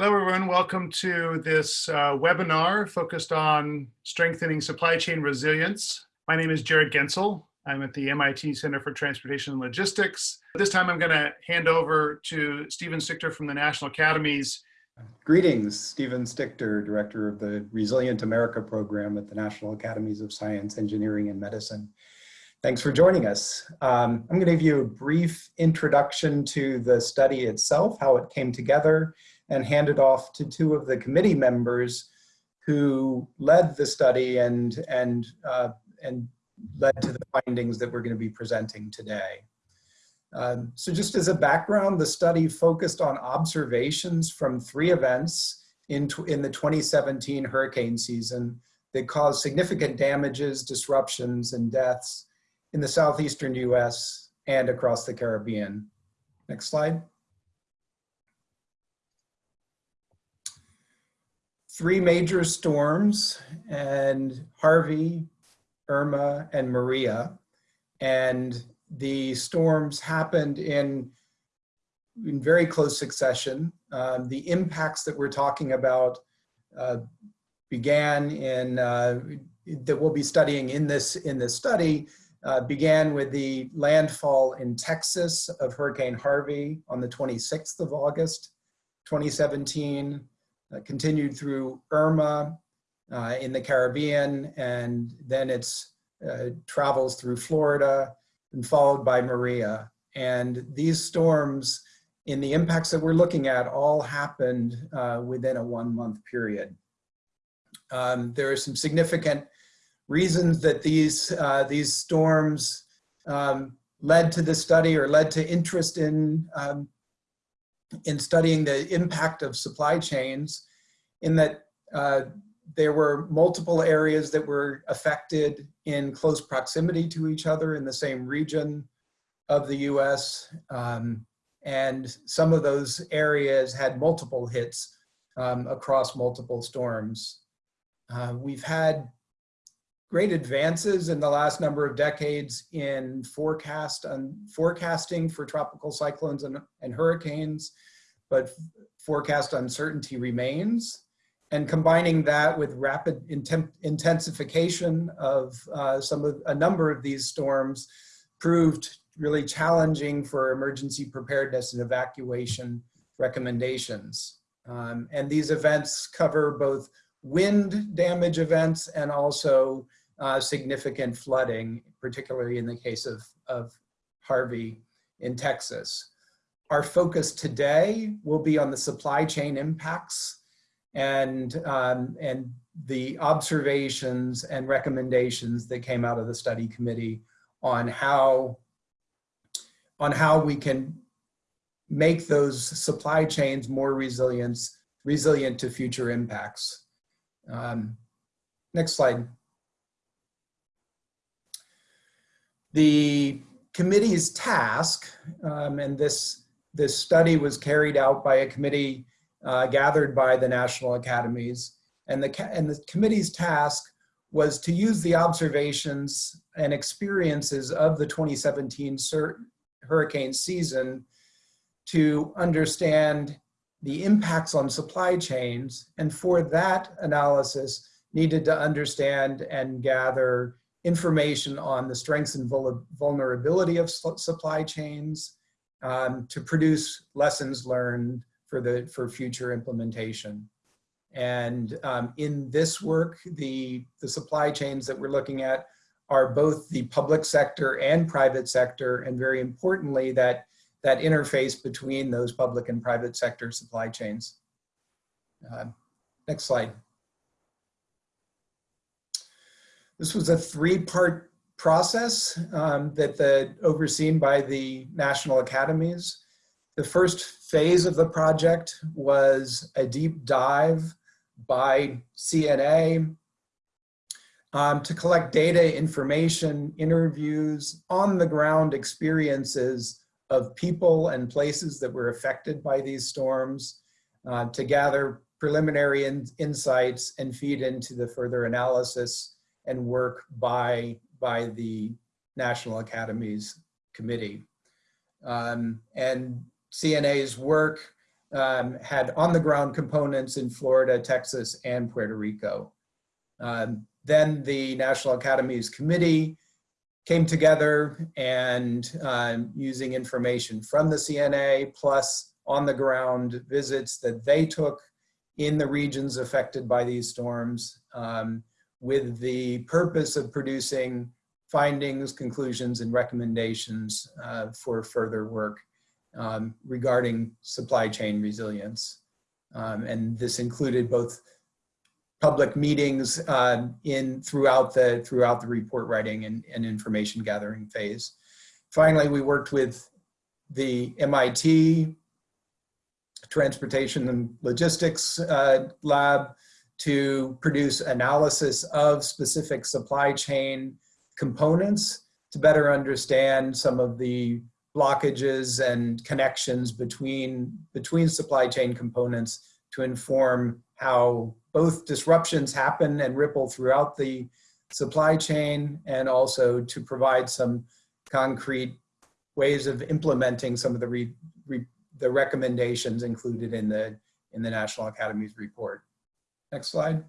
Hello, everyone. Welcome to this uh, webinar focused on strengthening supply chain resilience. My name is Jarrod Goentzel. I'm at the MIT Center for Transportation and Logistics. This time I'm going to hand over to Stephen Stichter from the National Academies. Greetings, Stephen Stichter, Director of the Resilient America program at the National Academies of Science, Engineering, and Medicine. Thanks for joining us. Um, I'm going to give you a brief introduction to the study itself, how it came together, and hand it off to two of the committee members who led the study and, and, uh, and led to the findings that we're going to be presenting today. Um, so just as a background, the study focused on observations from three events in, in the 2017 hurricane season that caused significant damages, disruptions, and deaths in the southeastern US and across the Caribbean. Next slide. Three major storms and Harvey, Irma, and Maria. And the storms happened in, in very close succession. Um, the impacts that we're talking about uh, began in, uh, that we'll be studying in this, in this study, uh, began with the landfall in Texas of Hurricane Harvey on the 26th of August, 2017 uh, continued through Irma uh, in the Caribbean, and then it's uh, travels through Florida and followed by Maria. And these storms in the impacts that we're looking at all happened uh, within a one month period. Um, there are some significant reasons that these, uh, these storms um, led to the study or led to interest in um, in studying the impact of supply chains in that uh, there were multiple areas that were affected in close proximity to each other in the same region of the US. Um, and some of those areas had multiple hits um, across multiple storms. Uh, we've had great advances in the last number of decades in forecast and forecasting for tropical cyclones and, and hurricanes, but forecast uncertainty remains. And combining that with rapid intensification of uh, some of a number of these storms proved really challenging for emergency preparedness and evacuation recommendations. Um, and these events cover both wind damage events and also uh, significant flooding, particularly in the case of, of Harvey in Texas. Our focus today will be on the supply chain impacts and, um, and the observations and recommendations that came out of the study committee on how, on how we can make those supply chains more resilient, resilient to future impacts. Um, next slide. The committee's task, um, and this, this study was carried out by a committee uh, gathered by the national academies. And the, and the committee's task was to use the observations and experiences of the 2017 hurricane season to understand the impacts on supply chains. And for that analysis, needed to understand and gather information on the strengths and vulnerability of supply chains um, to produce lessons learned for the for future implementation. And um, in this work, the, the supply chains that we're looking at are both the public sector and private sector, and very importantly, that, that interface between those public and private sector supply chains. Uh, next slide. This was a three-part process um, that the overseen by the national academies. The first phase of the project was a deep dive by CNA um, to collect data, information, interviews, on the ground experiences of people and places that were affected by these storms uh, to gather preliminary in insights and feed into the further analysis and work by, by the National Academies Committee. Um, and CNA's work um, had on-the-ground components in Florida, Texas, and Puerto Rico. Um, then the National Academies Committee came together and um, using information from the CNA plus on-the-ground visits that they took in the regions affected by these storms um, with the purpose of producing findings, conclusions, and recommendations uh, for further work um, regarding supply chain resilience. Um, and this included both public meetings uh, in throughout the throughout the report writing and, and information gathering phase. Finally, we worked with the MIT Transportation and Logistics uh, Lab to produce analysis of specific supply chain components to better understand some of the blockages and connections between, between supply chain components to inform how both disruptions happen and ripple throughout the supply chain and also to provide some concrete ways of implementing some of the, re, re, the recommendations included in the, in the National Academy's report. Next slide.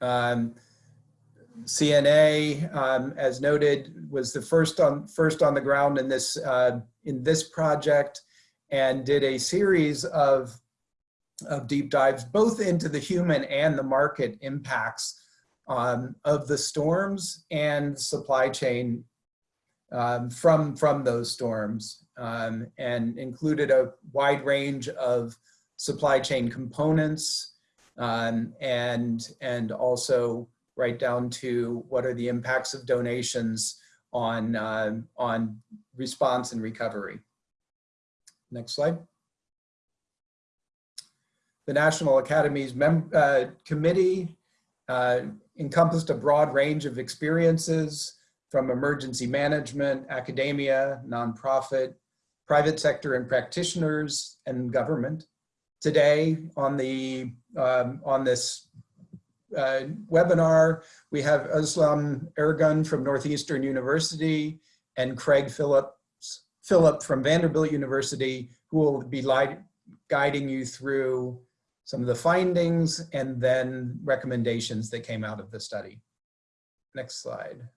Um, CNA, um, as noted, was the first on first on the ground in this uh, in this project, and did a series of of deep dives both into the human and the market impacts um, of the storms and supply chain um, from from those storms, um, and included a wide range of supply chain components um, and and also right down to what are the impacts of donations on, uh, on response and recovery. Next slide. The National Academy's uh, committee uh, encompassed a broad range of experiences from emergency management, academia, nonprofit, private sector and practitioners, and government. Today on, the, um, on this uh, webinar, we have Özlem Ergun from Northeastern University and Craig Phillips, Philip from Vanderbilt University, who will be guiding you through some of the findings and then recommendations that came out of the study. Next slide.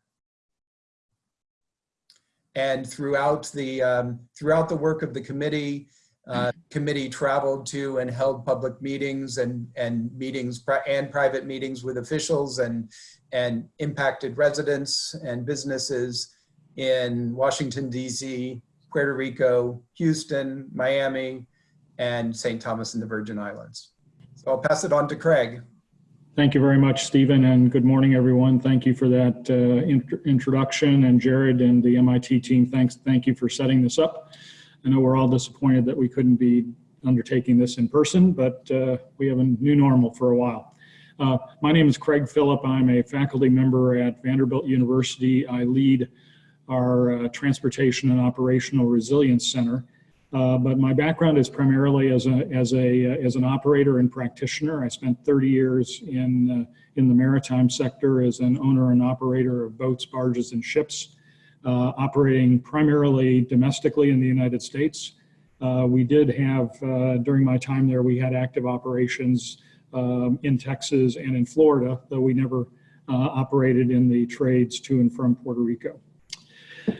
And throughout the, um, throughout the work of the committee, uh, committee traveled to and held public meetings and, and meetings and private meetings with officials and, and impacted residents and businesses in Washington, DC, Puerto Rico, Houston, Miami, and St. Thomas and the Virgin Islands. So I'll pass it on to Craig. Thank you very much, Stephen, and good morning, everyone. Thank you for that uh, int introduction, and Jarrod and the MIT team, thanks. Thank you for setting this up. I know we're all disappointed that we couldn't be undertaking this in person, but uh, we have a new normal for a while. Uh, my name is Craig Philip. I'm a faculty member at Vanderbilt University. I lead our uh, Transportation and Operational Resilience Center. Uh, but my background is primarily as, a, as, a, uh, as an operator and practitioner. I spent 30 years in, uh, in the maritime sector as an owner and operator of boats, barges, and ships uh, operating primarily domestically in the United States. Uh, we did have, uh, during my time there, we had active operations um, in Texas and in Florida, though we never operated in the trades to and from Puerto Rico.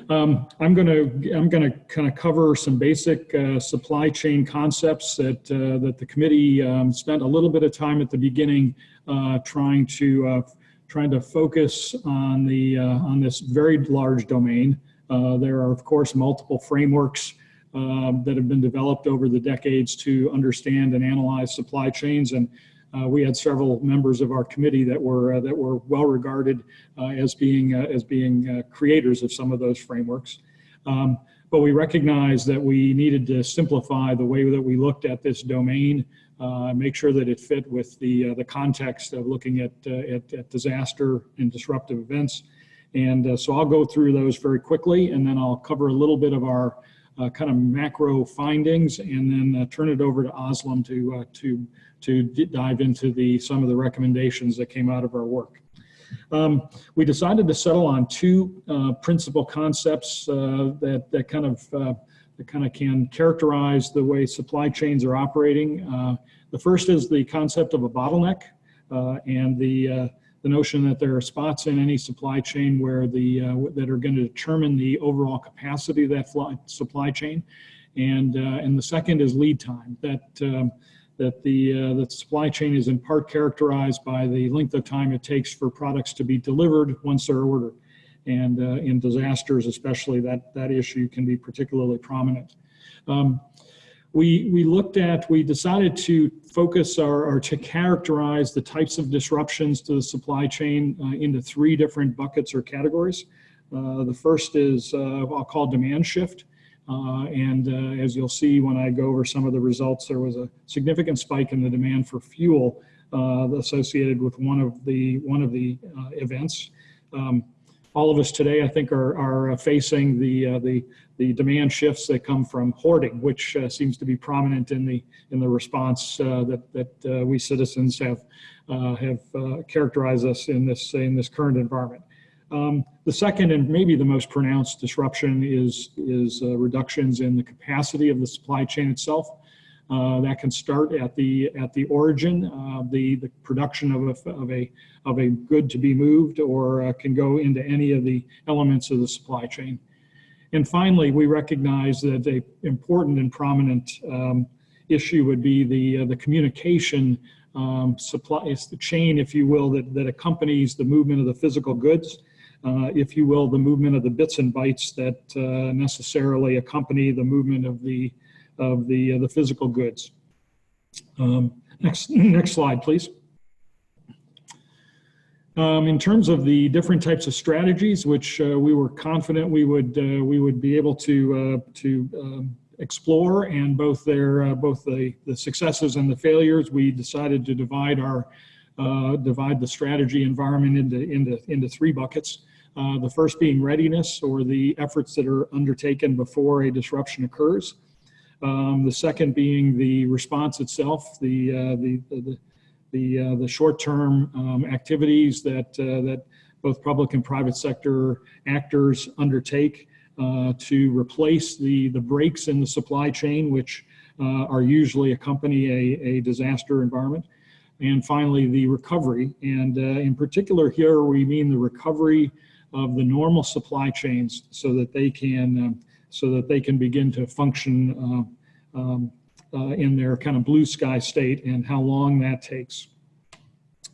Um, I'm going to I'm going to kind of cover some basic uh, supply chain concepts that uh, that the committee um, spent a little bit of time at the beginning uh, trying to trying to focus on the uh, on this very large domain. Uh, there are, of course, multiple frameworks um, that have been developed over the decades to understand and analyze supply chains. And uh, we had several members of our committee that were uh, that were well regarded uh, as being uh, as being creators of some of those frameworks. Um, but we recognized that we needed to simplify the way that we looked at this domain uh, make sure that it fit with the, uh, the context of looking at, uh, at, at, disaster and disruptive events. And uh, so I'll go through those very quickly and then I'll cover a little bit of our uh, kind of macro findings and then uh, turn it over to Özlem to, to, to dive into the, some of the recommendations that came out of our work. Um, we decided to settle on two principal concepts that, that kind of that kind of can characterize the way supply chains are operating. Uh, the first is the concept of a bottleneck uh, and the, uh, the notion that there are spots in any supply chain where the, uh, that are going to determine the overall capacity of that supply chain. And, uh, and the second is lead time, that, um, that the, the supply chain is in part characterized by the length of time it takes for products to be delivered once they're ordered. And uh, in disasters, especially, that, that issue can be particularly prominent. Um, we, we looked at, we decided to focus our, or to characterize the types of disruptions to the supply chain uh, into three different buckets or categories. Uh, the first is, uh, I'll call demand shift. Uh, and uh, as you'll see when I go over some of the results, there was a significant spike in the demand for fuel associated with one of the, one of the events. Um, all of us today, I think, are, are facing the, uh, the, the demand shifts that come from hoarding, which uh, seems to be prominent in the, in the response uh, that, that we citizens have, have characterized us in this, in this current environment. Um, the second and maybe the most pronounced disruption is, is reductions in the capacity of the supply chain itself. Uh, that can start at the at the origin, uh, the the production of a of a of a good to be moved, or uh, can go into any of the elements of the supply chain. And finally, we recognize that a important and prominent um, issue would be the uh, the communication um, supply, the chain, if you will, that that accompanies the movement of the physical goods. Uh, if you will, the movement of the bits and bytes that uh, necessarily accompany the movement of the of the, uh, the physical goods. Um, next, next slide, please. Um, in terms of the different types of strategies, which uh, we were confident we would uh, we would be able to uh, to um, explore, and both their uh, both the the successes and the failures, we decided to divide our uh, divide the strategy environment into into into three buckets. the first being readiness, or the efforts that are undertaken before a disruption occurs. Um, the second being the response itself, the uh, the the the, uh, the short-term um, activities that uh, that both public and private sector actors undertake uh, to replace the the breaks in the supply chain, which uh, are usually accompany a, a disaster environment. And finally, the recovery. And uh, in particular here, we mean the recovery of the normal supply chains so that they can um, so that they can begin to function uh, um, uh, in their kind of blue sky state and how long that takes.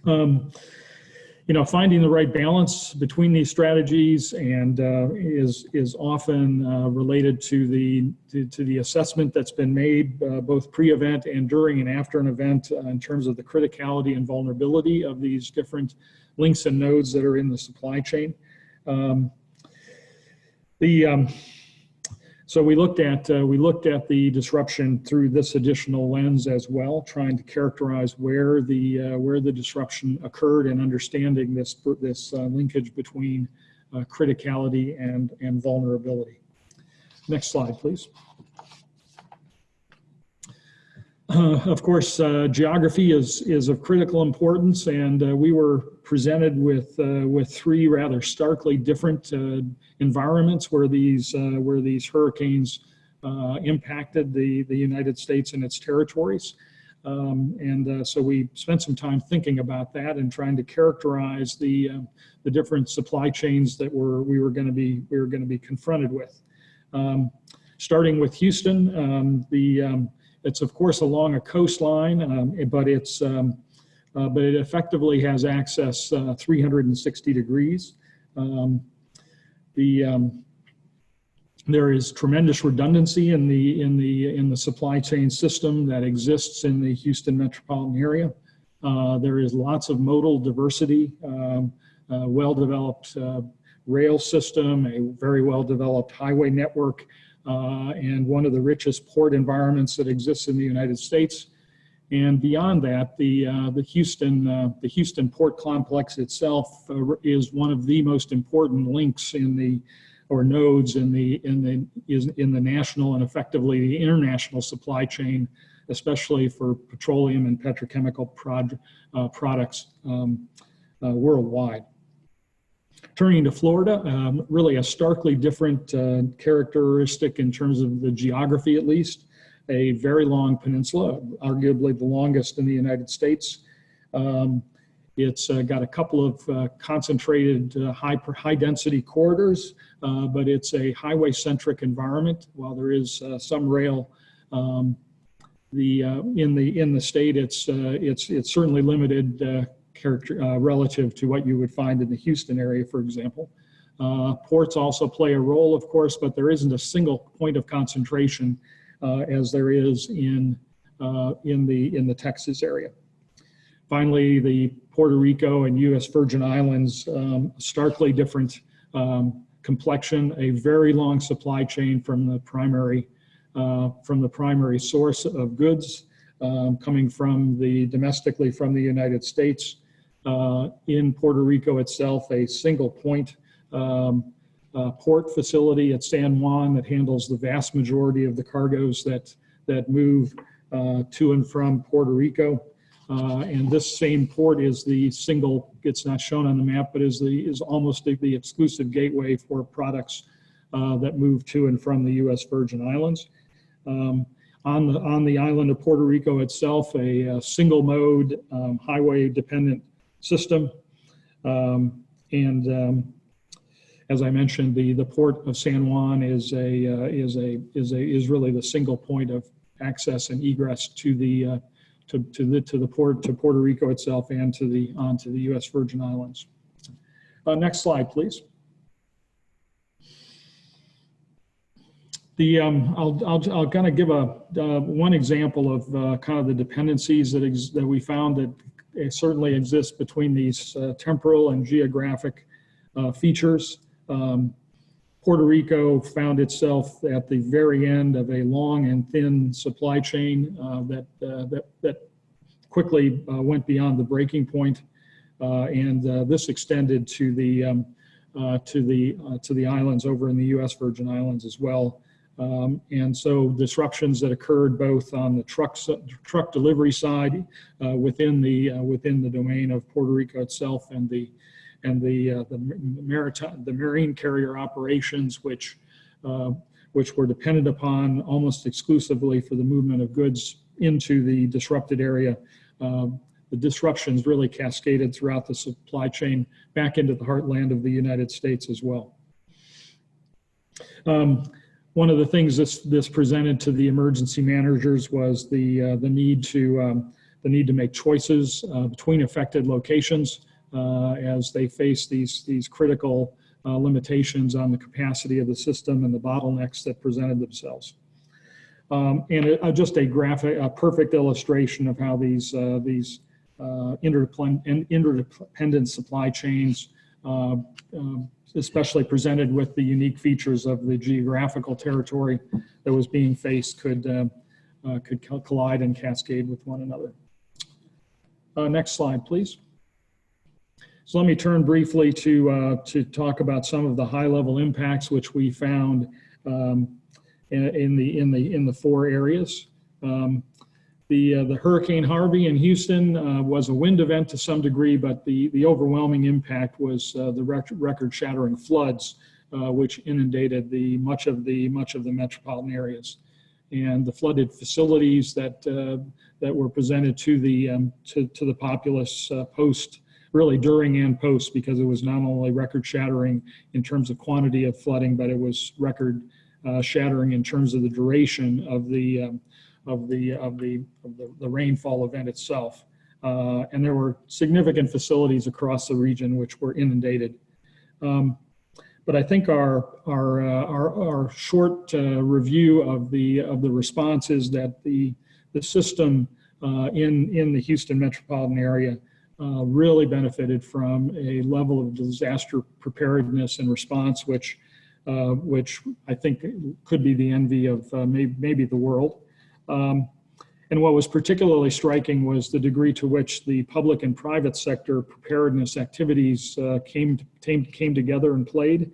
Um, you know, finding the right balance between these strategies and uh, is is often uh, related to the to, to, the assessment that's been made uh, both pre-event and during and after an event uh, in terms of the criticality and vulnerability of these different links and nodes that are in the supply chain. Um, the um, so we looked at uh, we looked at the disruption through this additional lens as well, trying to characterize where the uh, where the disruption occurred and understanding this this uh, linkage between uh, criticality and and vulnerability. Next slide, please. Uh, of course, uh, geography is is of critical importance, and we were presented with with three rather starkly different environments where these uh, where these hurricanes uh, impacted the the United States and its territories. Um, and uh, so we spent some time thinking about that and trying to characterize the uh, the different supply chains that were we were going to be we were going to be confronted with. Um, starting with Houston, um, the um, it's of course along a coastline, um, but it's uh, but it effectively has access uh, 360 degrees. Um, the um, there is tremendous redundancy in the in the in the supply chain system that exists in the Houston metropolitan area. Uh, there is lots of modal diversity, um, uh, well-developed uh, rail system, a very well-developed highway network, uh, and one of the richest port environments that exists in the United States. And beyond that, the uh, the Houston uh, the Houston port complex itself uh, is one of the most important links in the or nodes in the in the is in the national and effectively the international supply chain, especially for petroleum and petrochemical prod, uh, products um, uh, worldwide. Turning to Florida, um, really a starkly different uh, characteristic in terms of the geography, at least. A very long peninsula, arguably the longest in the United States. Um, it's uh, got a couple of uh, concentrated uh, high, high density corridors, uh, but it's a highway centric environment. While there is uh, some rail um, the, uh, in the in the state, it's it's it's certainly limited character relative to what you would find in the Houston area, for example. Ports also play a role, of course, but there isn't a single point of concentration as there is in in the in the Texas area. Finally, the Puerto Rico and U.S. Virgin Islands, um, starkly different um, complexion, a very long supply chain from the primary uh, from the primary source of goods um, coming from the domestically from the United States. Uh, in Puerto Rico itself, a single point um, uh, port facility at San Juan that handles the vast majority of the cargoes that that move uh, to and from Puerto Rico. Uh, and this same port is the single, it's not shown on the map, but is the is almost the, the exclusive gateway for products uh, that move to and from the U.S. Virgin Islands. Um, on the on the island of Puerto Rico itself, a, a single mode um, highway dependent system, um, and um, as I mentioned, the the port of San Juan is a uh, is a is a is really the single point of access and egress to the uh, to, to the to the port to Puerto Rico itself and to the onto the U.S. Virgin Islands. Uh, next slide, please. The um, I'll I'll I'll kind of give a uh, one example of uh, kind of the dependencies that that we found that certainly exist between these uh, temporal and geographic features. Um, Puerto Rico found itself at the very end of a long and thin supply chain uh, that, uh, that, that quickly uh, went beyond the breaking point. Uh, and uh, this extended to the, um, uh, to, the, to the islands over in the US Virgin Islands as well. Um, and so disruptions that occurred both on the truck, truck delivery side within, the, within the domain of Puerto Rico itself and the, and the uh, the maritime the marine carrier operations, which uh, which were dependent upon almost exclusively for the movement of goods into the disrupted area. Uh, the disruptions really cascaded throughout the supply chain back into the heartland of the United States as well. Um, one of the things this this presented to the emergency managers was the uh, the need to um, the need to make choices uh, between affected locations as they face these, these critical uh, limitations on the capacity of the system and the bottlenecks that presented themselves. Um, and uh, just a graphic, a perfect illustration of how these, uh, these uh, interdependent supply chains, uh, um, especially presented with the unique features of the geographical territory that was being faced could, could collide and cascade with one another. next slide, please. So let me turn briefly to, uh, to talk about some of the high level impacts which we found um, in, the, in, the, in the four areas. Um, the, uh, the Hurricane Harvey in Houston uh, was a wind event to some degree, but the, the overwhelming impact was uh, the rec record shattering floods, uh, which inundated the, much, of the, much of the metropolitan areas. And the flooded facilities that, uh, that were presented to the, um, to, to the populace post really during and post because it was not only record shattering in terms of quantity of flooding, but it was record uh, shattering in terms of the duration of the um, of the of the of the, the rainfall event itself. Uh, and there were significant facilities across the region which were inundated. Um, but I think our our uh, our, our, short uh, review of the of the response is that the the system uh, in in the Houston metropolitan area uh, really benefited from a level of disaster preparedness and response, which, uh, which I think could be the envy of uh, maybe, maybe the world. Um, and what was particularly striking was the degree to which the public and private sector preparedness activities uh, came, came, came together and played.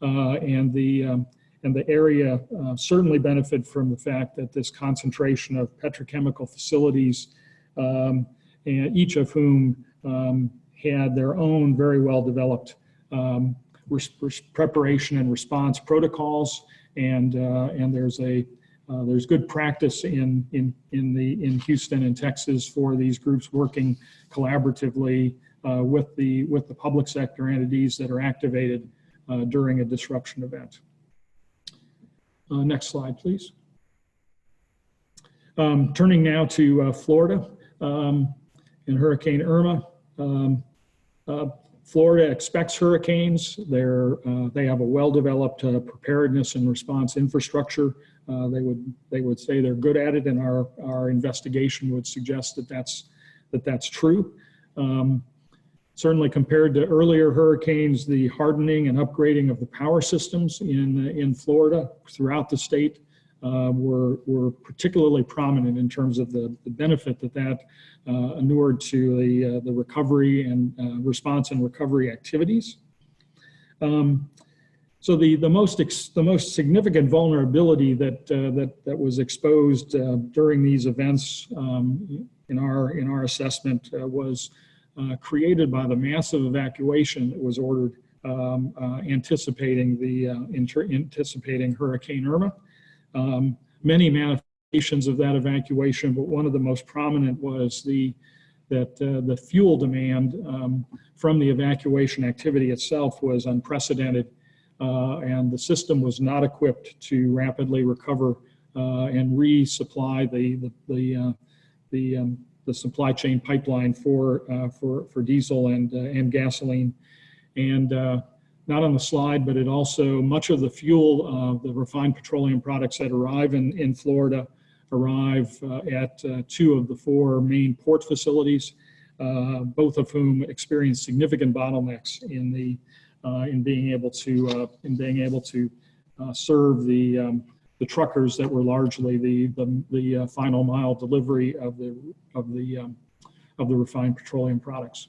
Uh, and the, um, and the area certainly benefited from the fact that this concentration of petrochemical facilities um, and each of whom um, had their own very well developed um, preparation and response protocols, and uh, and there's a uh, there's good practice in in in the in Houston and Texas for these groups working collaboratively uh, with the with the public sector entities that are activated uh, during a disruption event. Uh, next slide, please. Um, turning now to uh, Florida um, and Hurricane Irma. Um, uh, Florida expects hurricanes. They're, uh, they have a well-developed uh, preparedness and response infrastructure. Uh, they would they would say they're good at it, and our our investigation would suggest that that's that that's true. Um, certainly, compared to earlier hurricanes, the hardening and upgrading of the power systems in in Florida throughout the state uh, were were particularly prominent in terms of the, the benefit that that uh, inured to the uh, the recovery and uh, response and recovery activities. Um, so the the most the most significant vulnerability that uh, that that was exposed uh, during these events um, in our in our assessment was created by the massive evacuation that was ordered um, anticipating the anticipating Hurricane Irma. Um, many manifestations of that evacuation, but one of the most prominent was the that uh, the fuel demand um, from the evacuation activity itself was unprecedented, uh, and the system was not equipped to rapidly recover uh, and resupply the the the, uh, the, um, the supply chain pipeline for uh, for for diesel and uh, and gasoline, and not on the slide, but it also, much of the fuel, uh, the refined petroleum products that arrive in, in Florida arrive uh, at uh, two of the four main port facilities, uh, both of whom experience significant bottlenecks in the uh, in being able to uh, in being able to serve the um, the truckers that were largely the the, the final mile delivery of the of the um, of the refined petroleum products.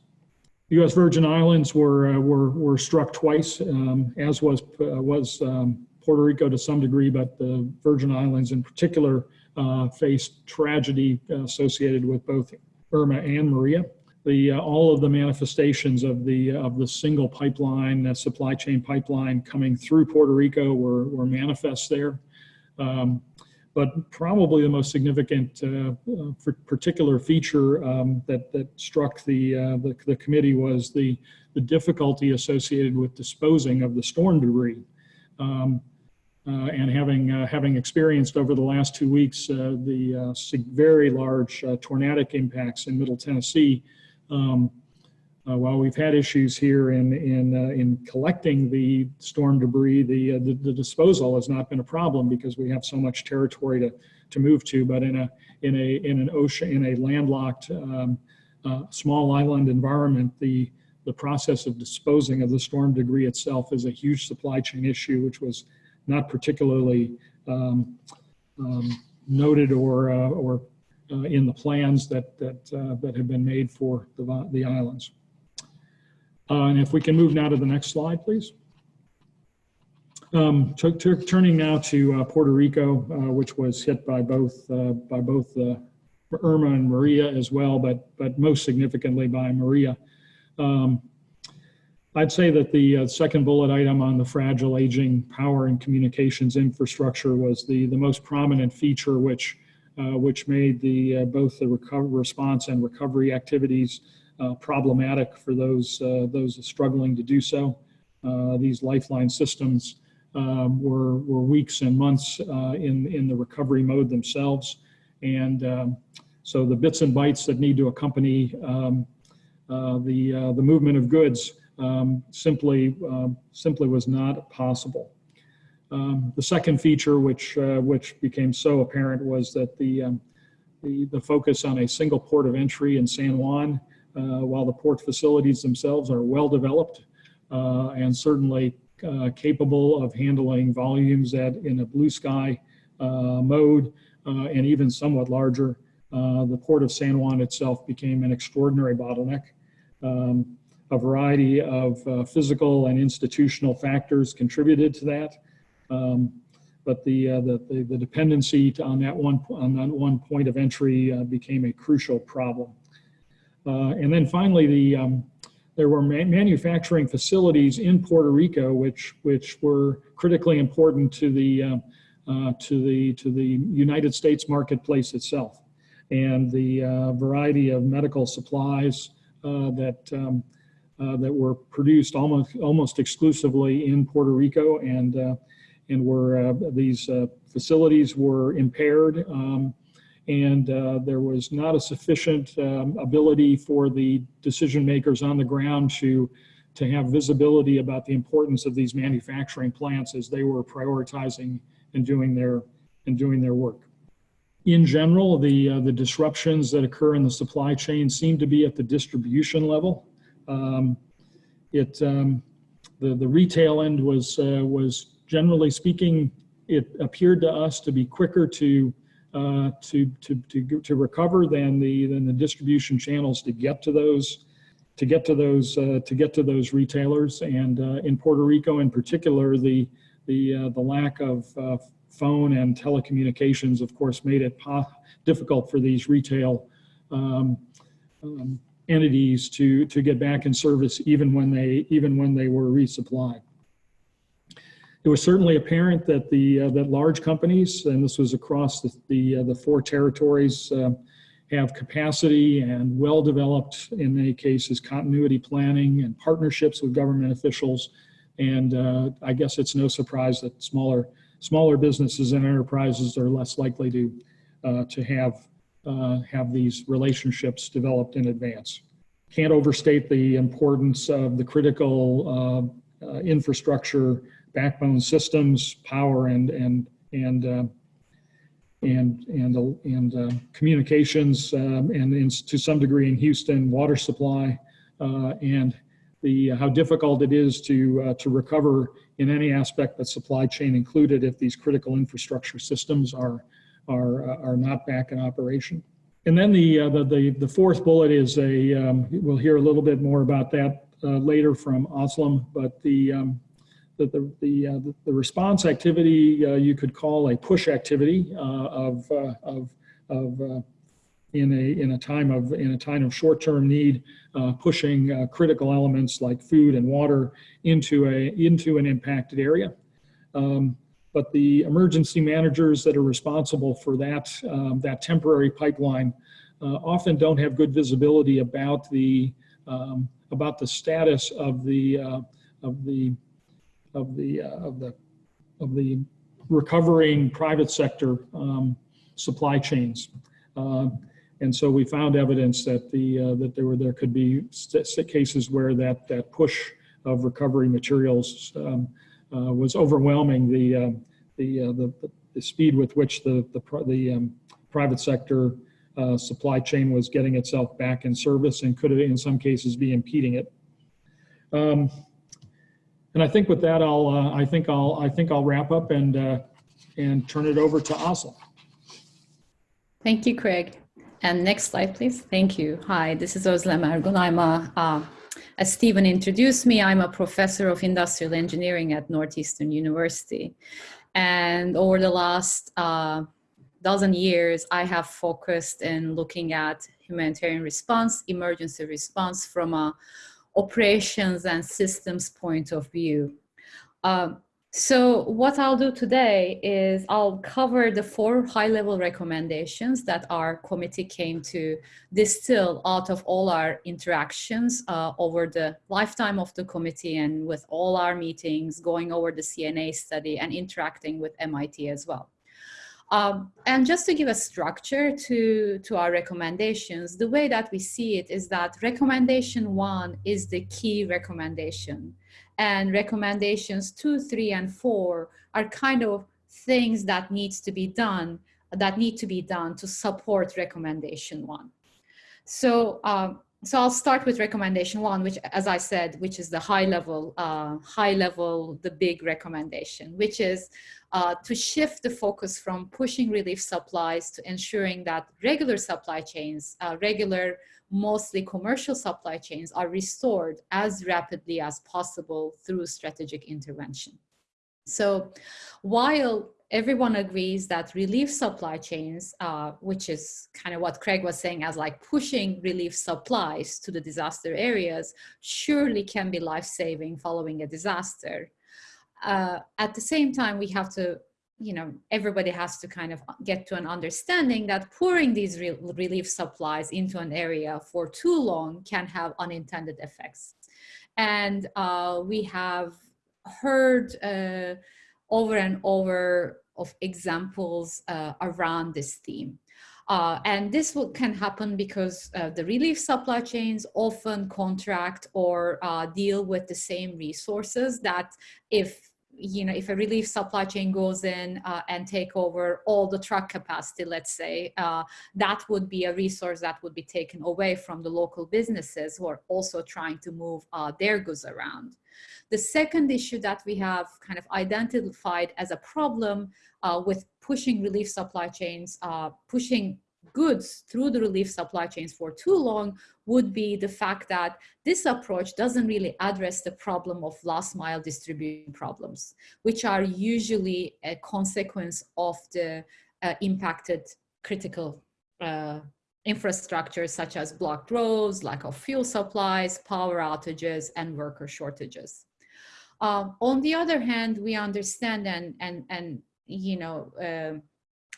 The U.S. Virgin Islands were uh, were were struck twice, um, as was uh, was um, Puerto Rico to some degree, but the Virgin Islands in particular uh, faced tragedy associated with both Irma and Maria. The all of the manifestations of the of the single pipeline, the supply chain pipeline coming through Puerto Rico were were manifest there. Um, but probably the most significant uh, uh, particular feature um, that, that struck the, uh, the, the, committee was the, the difficulty associated with disposing of the storm debris. Um, uh, and having, uh, having experienced over the last two weeks uh, the very large tornadic impacts in Middle Tennessee, um, uh, while we've had issues here in in uh, in collecting the storm debris, the, uh, the, the disposal has not been a problem because we have so much territory to to move to. But in a in a in an ocean in a landlocked um, uh, small island environment, the the process of disposing of the storm debris itself is a huge supply chain issue, which was not particularly um, um, noted or uh, or uh, in the plans that that that have been made for the the islands. Uh, and if we can move now to the next slide, please. Um, turning now to uh, Puerto Rico, uh, which was hit by both uh, by both uh, Irma and Maria as well, but but most significantly by Maria. Um, I'd say that the uh, second bullet item on the fragile aging power and communications infrastructure was the the most prominent feature, which which made the both the recover response and recovery activities uh, problematic for those uh, those struggling to do so. Uh, these lifeline systems um, were were weeks and months in in the recovery mode themselves, and um, so the bits and bytes that need to accompany um, the the movement of goods um, simply um, simply was not possible. Um, the second feature, which uh, which became so apparent, was that the, um, the the focus on a single port of entry in San Juan uh, while the port facilities themselves are well developed uh, and certainly uh, capable of handling volumes that in a blue sky mode and even somewhat larger, the port of San Juan itself became an extraordinary bottleneck. Um, a variety of uh, physical and institutional factors contributed to that. Um, but the, uh, the, the, dependency on, that one, on that one point of entry uh, became a crucial problem. Uh, and then finally, the, um, there were ma- manufacturing facilities in Puerto Rico which which were critically important to the uh, uh, to the to the United States marketplace itself, and the uh, variety of medical supplies uh, that um, uh, that were produced almost almost exclusively in Puerto Rico, and uh, and were these facilities were impaired. Um, and uh, there was not a sufficient um, ability for the decision makers on the ground to to have visibility about the importance of these manufacturing plants as they were prioritizing and doing their and doing their work. In general, the uh, the disruptions that occur in the supply chain seem to be at the distribution level. Um, it um, the the retail end was uh, was generally speaking, it appeared to us to be quicker to uh, to, to, to, to recover than the, than the distribution channels to get to those, to get to those, uh, to get to those retailers. And uh, in Puerto Rico in particular, the, the, uh, the lack of uh, phone and telecommunications, of course, made it difficult for these retail um, um, entities to, to get back in service even when they, even when they were resupplied. It was certainly apparent that the uh, that large companies, and this was across the the, uh, the four territories, uh, have capacity and well-developed, in many cases, continuity planning and partnerships with government officials. And uh, I guess it's no surprise that smaller smaller businesses and enterprises are less likely to uh, to have uh, have these relationships developed in advance. Can't overstate the importance of the critical infrastructure backbone systems, power, and and and uh, and and uh, and uh, communications, um, and in, to some degree in Houston, water supply, uh, and the how difficult it is to uh, to recover in any aspect, but supply chain included, if these critical infrastructure systems are are uh, are not back in operation. And then the the, the the fourth bullet is a um, we'll hear a little bit more about that later from Özlem, but the um, the, the, the, uh, the response activity uh, you could call a push activity uh, of, uh, of, of uh, in a, in a time of, in a time of short-term need, uh, pushing critical elements like food and water into a, into an impacted area. Um, but the emergency managers that are responsible for that, um, that temporary pipeline often don't have good visibility about the, um, about the status of the, of the of the uh, of the of the recovering private sector um, supply chains. Uh, and so we found evidence that the uh, that there were there could be cases where that that push of recovery materials um, uh, was overwhelming the uh, the, uh, the the speed with which the the the um, private sector supply chain was getting itself back in service and could in some cases be impeding it. Um, and I think with that, I'll, uh, I think I'll, I think I'll wrap up and, uh, and turn it over to Özlem. Thank you, Craig. And next slide, please. Thank you. Hi, this is Özlem Ergun. I'm a, uh, as Stephen introduced me, I'm a professor of industrial engineering at Northeastern University. And over the last uh, dozen years, I have focused in looking at humanitarian response, emergency response from a operations and systems point of view. Um, so what I'll do today is I'll cover the four high-level recommendations that our committee came to distill out of all our interactions uh, over the lifetime of the committee and with all our meetings, going over the CNA study and interacting with MIT as well. Um, and just to give a structure to, to our recommendations, the way that we see it is that recommendation one is the key recommendation. And recommendations two, three, and four are kind of things that needs to be done, that need to be done to support recommendation one. So um, so I'll start with recommendation one, which, as I said, which is the high level, uh, high level, the big recommendation, which is uh, to shift the focus from pushing relief supplies to ensuring that regular supply chains, uh, regular, mostly commercial supply chains are restored as rapidly as possible through strategic intervention. So while everyone agrees that relief supply chains, uh, which is kind of what Craig was saying as like pushing relief supplies to the disaster areas, surely can be life-saving following a disaster. Uh, at the same time, we have to, you know, everybody has to kind of get to an understanding that pouring these re relief supplies into an area for too long can have unintended effects. And uh, we have heard uh, over and over of examples uh, around this theme. Uh, and this will, can happen because uh, the relief supply chains often contract or uh, deal with the same resources that if you know, if a relief supply chain goes in uh, and take over all the truck capacity, let's say, uh, that would be a resource that would be taken away from the local businesses who are also trying to move uh, their goods around. The second issue that we have kind of identified as a problem uh, with pushing relief supply chains, uh, pushing goods through the relief supply chains for too long would be the fact that this approach doesn't really address the problem of last mile distribution problems, which are usually a consequence of the uh, impacted critical uh, infrastructure such as blocked roads, lack of fuel supplies, power outages, and worker shortages. Um, on the other hand, we understand and, and, and you know, uh,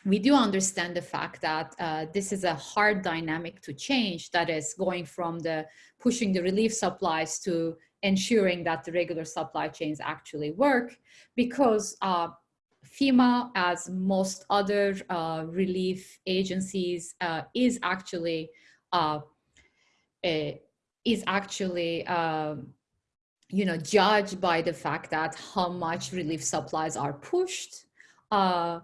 we do understand the fact that uh, this is a hard dynamic to change that is going from the pushing the relief supplies to ensuring that the regular supply chains actually work because uh, FEMA, as most other uh, relief agencies, uh, is actually uh, is actually um, you know judged by the fact that how much relief supplies are pushed uh,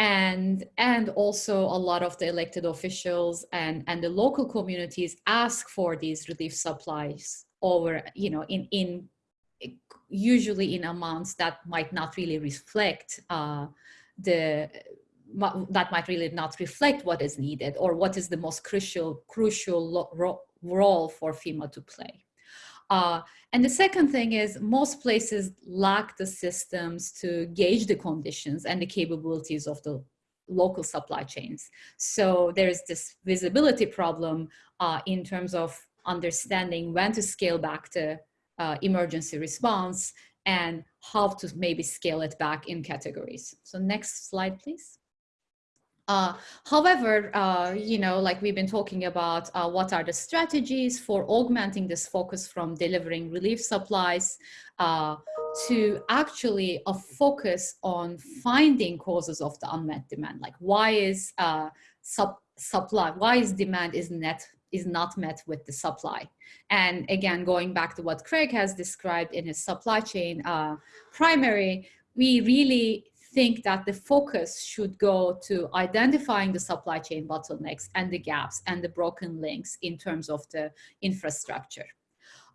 and and also a lot of the elected officials and and the local communities ask for these relief supplies over you know in in usually in amounts that might not really reflect uh, the that might really not reflect what is needed or what is the most crucial crucial role for FEMA to play. Uh, and the second thing is most places lack the systems to gauge the conditions and the capabilities of the local supply chains. So there's this visibility problem uh, in terms of understanding when to scale back the uh, emergency response and how to maybe scale it back in categories. So next slide, please. Uh, however, uh, you know, like we've been talking about, uh, what are the strategies for augmenting this focus from delivering relief supplies uh, to actually a focus on finding causes of the unmet demand? Like why is uh, sub supply, why is demand is net is not met with the supply. And again, going back to what Craig has described in his supply chain uh, primary, we really think that the focus should go to identifying the supply chain bottlenecks and the gaps and the broken links in terms of the infrastructure.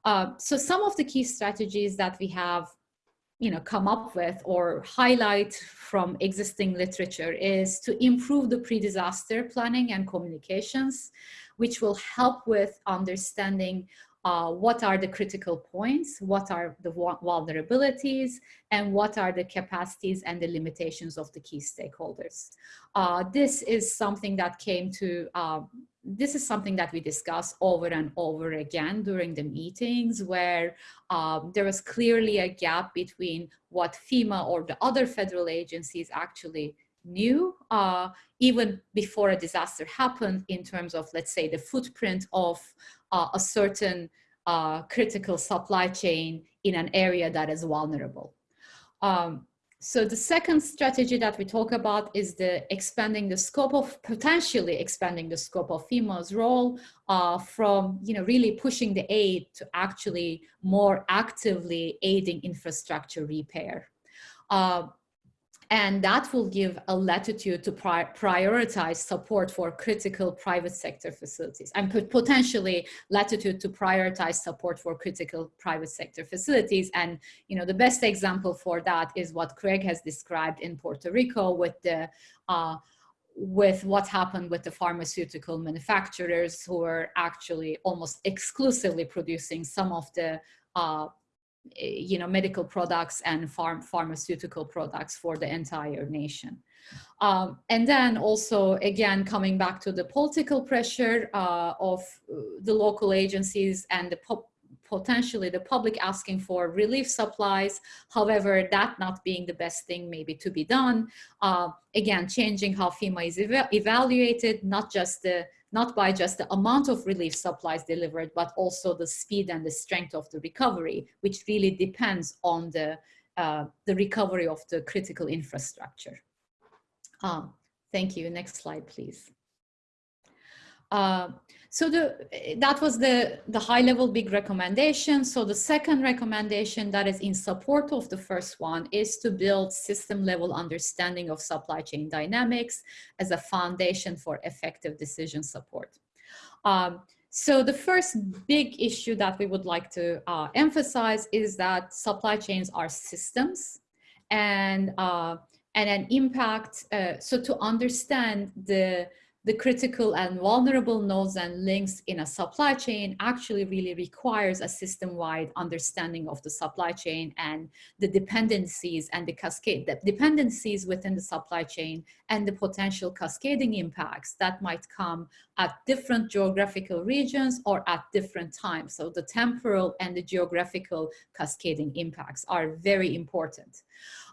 Uh, so some of the key strategies that we have you know, come up with or highlight from existing literature is to improve the pre-disaster planning and communications, which will help with understanding uh, what are the critical points, what are the vulnerabilities, and what are the capacities and the limitations of the key stakeholders. Uh, this is something that came to, uh, this is something that we discuss over and over again during the meetings where um, there was clearly a gap between what FEMA or the other federal agencies actually knew uh, even before a disaster happened in terms of, let's say, the footprint of uh, a certain uh, critical supply chain in an area that is vulnerable. Um, so the second strategy that we talk about is the expanding the scope of, potentially expanding the scope of FEMA's role uh, from, you know, really pushing the aid to actually more actively aiding infrastructure repair. Uh, and that will give a latitude to pri prioritize support for critical private sector facilities and potentially latitude to prioritize support for critical private sector facilities. And, you know, the best example for that is what Craig has described in Puerto Rico with the uh, with what happened with the pharmaceutical manufacturers who are actually almost exclusively producing some of the uh, you know, medical products and farm pharmaceutical products for the entire nation. Um, and then also, again, coming back to the political pressure uh, of the local agencies and the potentially the public asking for relief supplies. However, that not being the best thing maybe to be done. Uh, again, changing how FEMA is eva evaluated, not just the not by just the amount of relief supplies delivered, but also the speed and the strength of the recovery, which really depends on the, uh, the recovery of the critical infrastructure. Um, thank you. Next slide, please. Uh, so the, that was the, the high level big recommendation. So the second recommendation that is in support of the first one is to build system level understanding of supply chain dynamics as a foundation for effective decision support. Um, so the first big issue that we would like to uh, emphasize is that supply chains are systems and, uh, and an impact. Uh, so to understand the the critical and vulnerable nodes and links in a supply chain actually really requires a system-wide understanding of the supply chain and the dependencies and the cascade, the dependencies within the supply chain and the potential cascading impacts that might come at different geographical regions or at different times. So the temporal and the geographical cascading impacts are very important.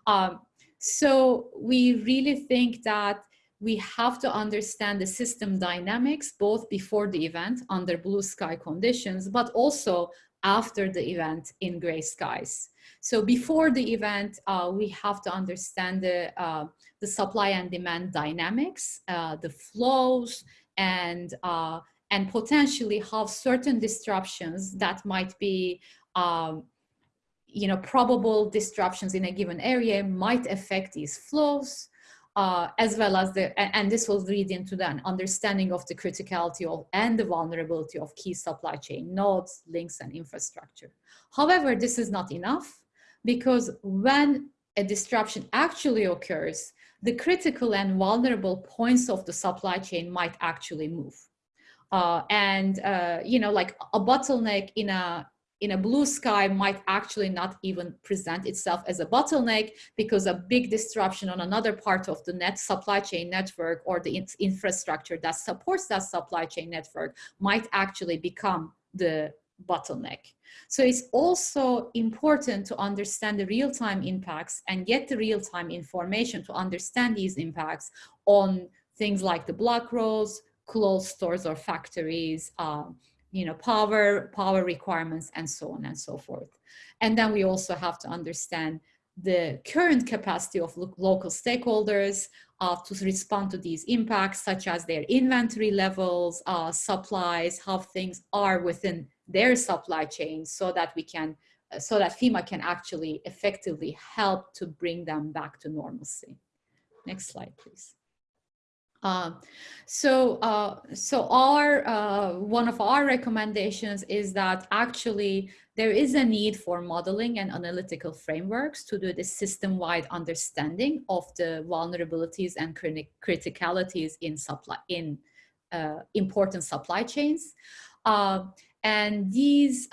Um, so we really think that we have to understand the system dynamics both before the event under blue sky conditions, but also after the event in gray skies. So before the event, uh, we have to understand the, uh, the supply and demand dynamics, uh, the flows, and, uh, and potentially how certain disruptions that might be um, you know, probable disruptions in a given area might affect these flows uh, as well as the, and this will lead into then understanding of the criticality of and the vulnerability of key supply chain nodes, links, and infrastructure. However, this is not enough because when a disruption actually occurs, the critical and vulnerable points of the supply chain might actually move. Uh, and, uh, you know, like a bottleneck in a, in a blue sky might actually not even present itself as a bottleneck because a big disruption on another part of the net supply chain network or the in infrastructure that supports that supply chain network might actually become the bottleneck. So it's also important to understand the real-time impacts and get the real-time information to understand these impacts on things like the block rows, closed stores or factories, um, you know, power, power requirements, and so on and so forth. And then we also have to understand the current capacity of lo local stakeholders uh, to respond to these impacts, such as their inventory levels, uh, supplies, how things are within their supply chain so that we can, uh, so that FEMA can actually effectively help to bring them back to normalcy. Next slide, please. Uh, so, uh, so our uh, one of our recommendations is that actually there is a need for modeling and analytical frameworks to do this system-wide understanding of the vulnerabilities and criticalities in supply in uh, important supply chains, uh, and these.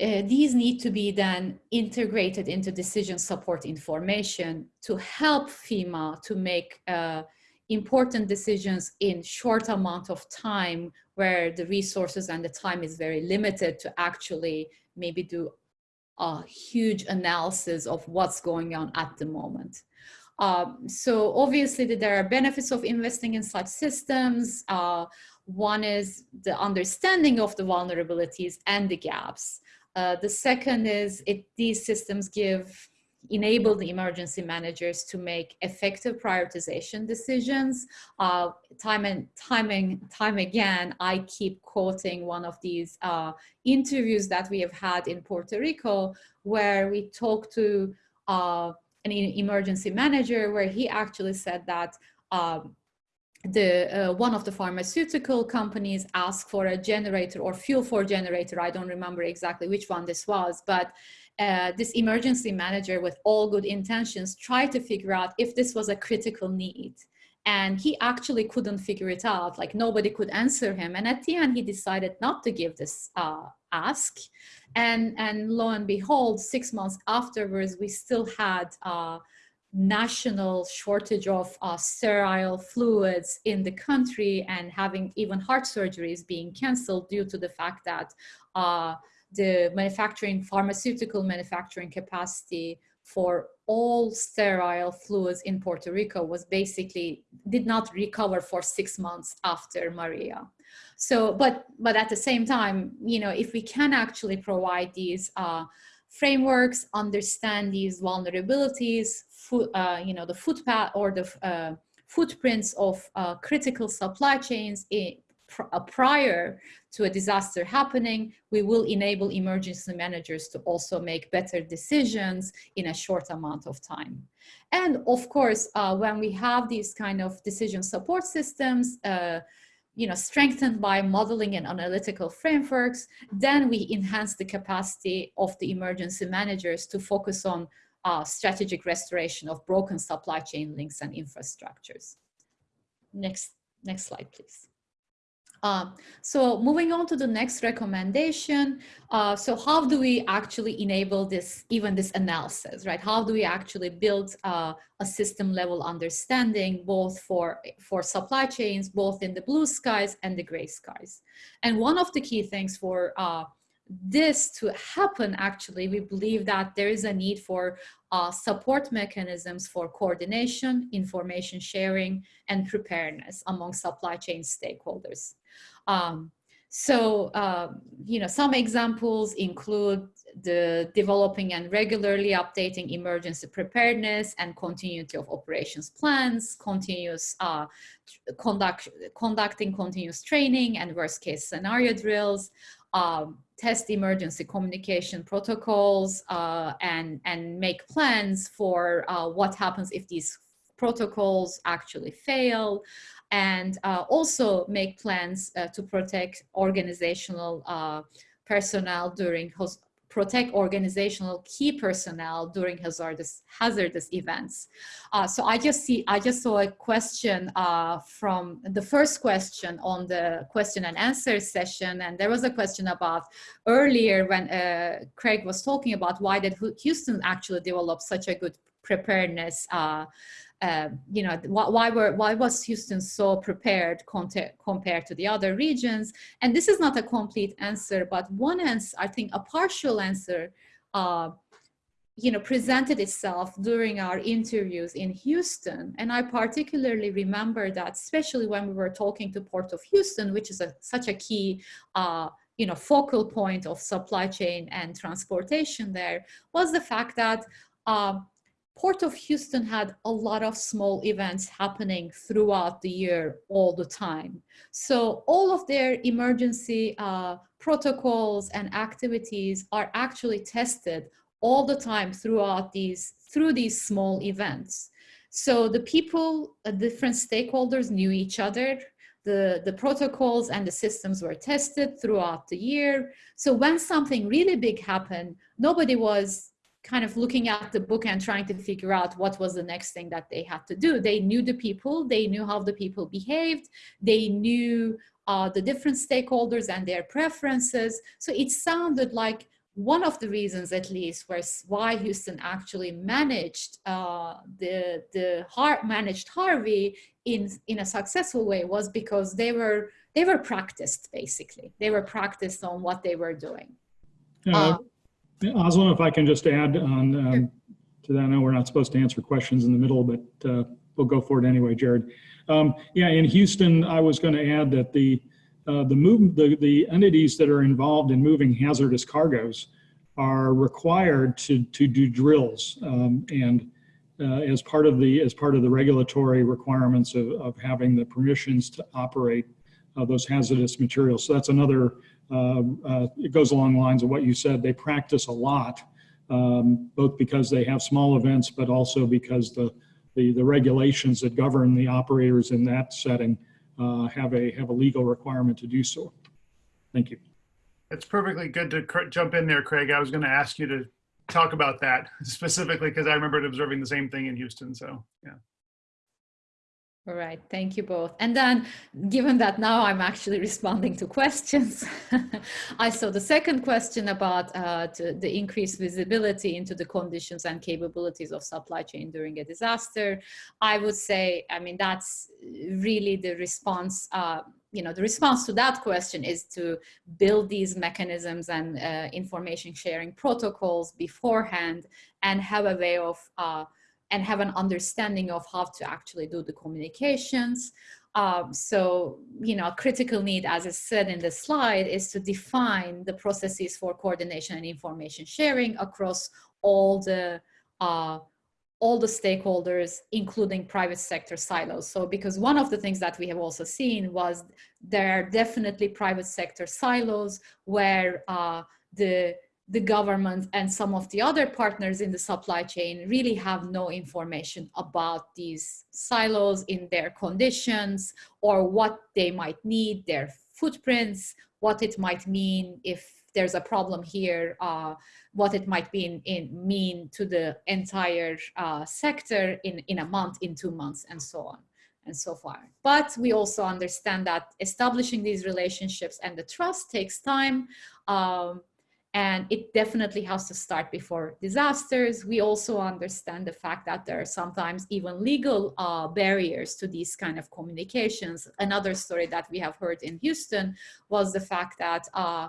Uh, these need to be then integrated into decision support information to help FEMA to make uh, important decisions in short amount of time where the resources and the time is very limited to actually maybe do a huge analysis of what's going on at the moment. Um, so obviously there are benefits of investing in such systems. Uh, one is the understanding of the vulnerabilities and the gaps. Uh, the second is it, these systems give enable the emergency managers to make effective prioritization decisions. Uh, time and time and time again, I keep quoting one of these uh, interviews that we have had in Puerto Rico, where we talked to uh, an emergency manager, where he actually said that um, the uh, one of the pharmaceutical companies asked for a generator or fuel for generator. I don't remember exactly which one this was, but uh, this emergency manager with all good intentions tried to figure out if this was a critical need. and he actually couldn't figure it out. Like nobody could answer him. And at the end, he decided not to give this uh, ask. And, and lo and behold, six months afterwards, we still had uh, national shortage of uh, sterile fluids in the country and having even heart surgeries being canceled due to the fact that uh, the manufacturing, pharmaceutical manufacturing capacity for all sterile fluids in Puerto Rico was basically, did not recover for six months after Maria. So, but, but at the same time, you know, if we can actually provide these uh, frameworks, understand these vulnerabilities, uh, you know, the footpath or the uh, footprints of uh, critical supply chains in, pr uh, prior to a disaster happening, we will enable emergency managers to also make better decisions in a short amount of time. And of course, uh, when we have these kind of decision support systems, uh, you know, strengthened by modeling and analytical frameworks, then we enhance the capacity of the emergency managers to focus on uh, strategic restoration of broken supply chain links and infrastructures. Next, next slide, please. Um, so moving on to the next recommendation. Uh, so how do we actually enable this, even this analysis, right? How do we actually build uh, a system level understanding both for, for supply chains, both in the blue skies and the gray skies? And one of the key things for uh, this to happen, actually, we believe that there is a need for uh, support mechanisms for coordination, information sharing, and preparedness among supply chain stakeholders. Um, so, uh, you know, some examples include the developing and regularly updating emergency preparedness and continuity of operations plans, continuous uh, conduct, conducting continuous training and worst case scenario drills, um, test emergency communication protocols uh, and, and make plans for uh, what happens if these protocols actually fail and uh, also make plans uh, to protect organizational uh, personnel during protect organizational key personnel during hazardous hazardous events. Uh, so I just see I just saw a question uh, from the first question on the question and answer session, and there was a question about earlier when uh, Craig was talking about why did Houston actually develop such a good preparedness uh, uh, you know, why, why, were, why was Houston so prepared compared to the other regions? And this is not a complete answer, but one answer, I think a partial answer, uh, you know, presented itself during our interviews in Houston. And I particularly remember that, especially when we were talking to Port of Houston, which is a, such a key uh, you know, focal point of supply chain and transportation there, was the fact that uh, Port of Houston had a lot of small events happening throughout the year all the time. So all of their emergency uh, protocols and activities are actually tested all the time throughout these, through these small events. So the people, uh, different stakeholders knew each other, the, the protocols and the systems were tested throughout the year. So when something really big happened, nobody was kind of looking at the book and trying to figure out what was the next thing that they had to do. They knew the people, they knew how the people behaved, they knew uh, the different stakeholders and their preferences. So it sounded like one of the reasons at least was why Houston actually managed uh, the, the Har managed Harvey in, in a successful way was because they were, they were practiced basically. They were practiced on what they were doing. Uh, Özlem, if I can just add on um, to that. I know we're not supposed to answer questions in the middle, but uh, we'll go for it anyway, Jarrod. Um, yeah, in Houston, I was going to add that the uh, the move the the entities that are involved in moving hazardous cargoes are required to to do drills um, and uh, as part of the as part of the regulatory requirements of, of having the permissions to operate uh, those hazardous materials. So that's another um, uh, it goes along the lines of what you said. They practice a lot, um, both because they have small events, but also because the, the, the regulations that govern the operators in that setting uh, have, a, have a legal requirement to do so. Thank you. It's perfectly good to jump in there, Craig. I was going to ask you to talk about that specifically because I remembered observing the same thing in Houston. So, yeah. All right, thank you both. And then, given that now I'm actually responding to questions, I saw the second question about uh, the increased visibility into the conditions and capabilities of supply chain during a disaster. I would say, I mean, that's really the response. Uh, you know, the response to that question is to build these mechanisms and uh, information sharing protocols beforehand and have a way of uh, and have an understanding of how to actually do the communications. Um, so, you know, a critical need, as I said in the slide, is to define the processes for coordination and information sharing across all the uh, all the stakeholders, including private sector silos. So because one of the things that we have also seen was there are definitely private sector silos where uh, the the government and some of the other partners in the supply chain really have no information about these silos in their conditions or what they might need, their footprints, what it might mean if there's a problem here, uh, what it might be in, mean to the entire uh, sector in, in a month, in two months, and so on and so far. But we also understand that establishing these relationships and the trust takes time. Um, and it definitely has to start before disasters. We also understand the fact that there are sometimes even legal uh, barriers to these kind of communications. Another story that we have heard in Houston was the fact that uh,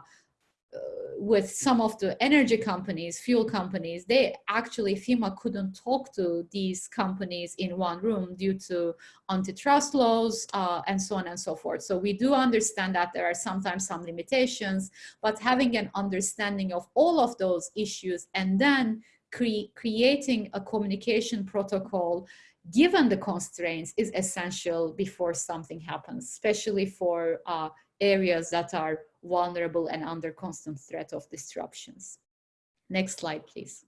with some of the energy companies, fuel companies, they actually, FEMA couldn't talk to these companies in one room due to antitrust laws uh, and so on and so forth. So we do understand that there are sometimes some limitations, but having an understanding of all of those issues and then cre creating a communication protocol given the constraints is essential before something happens, especially for uh, areas that are vulnerable and under constant threat of disruptions. Next slide, please.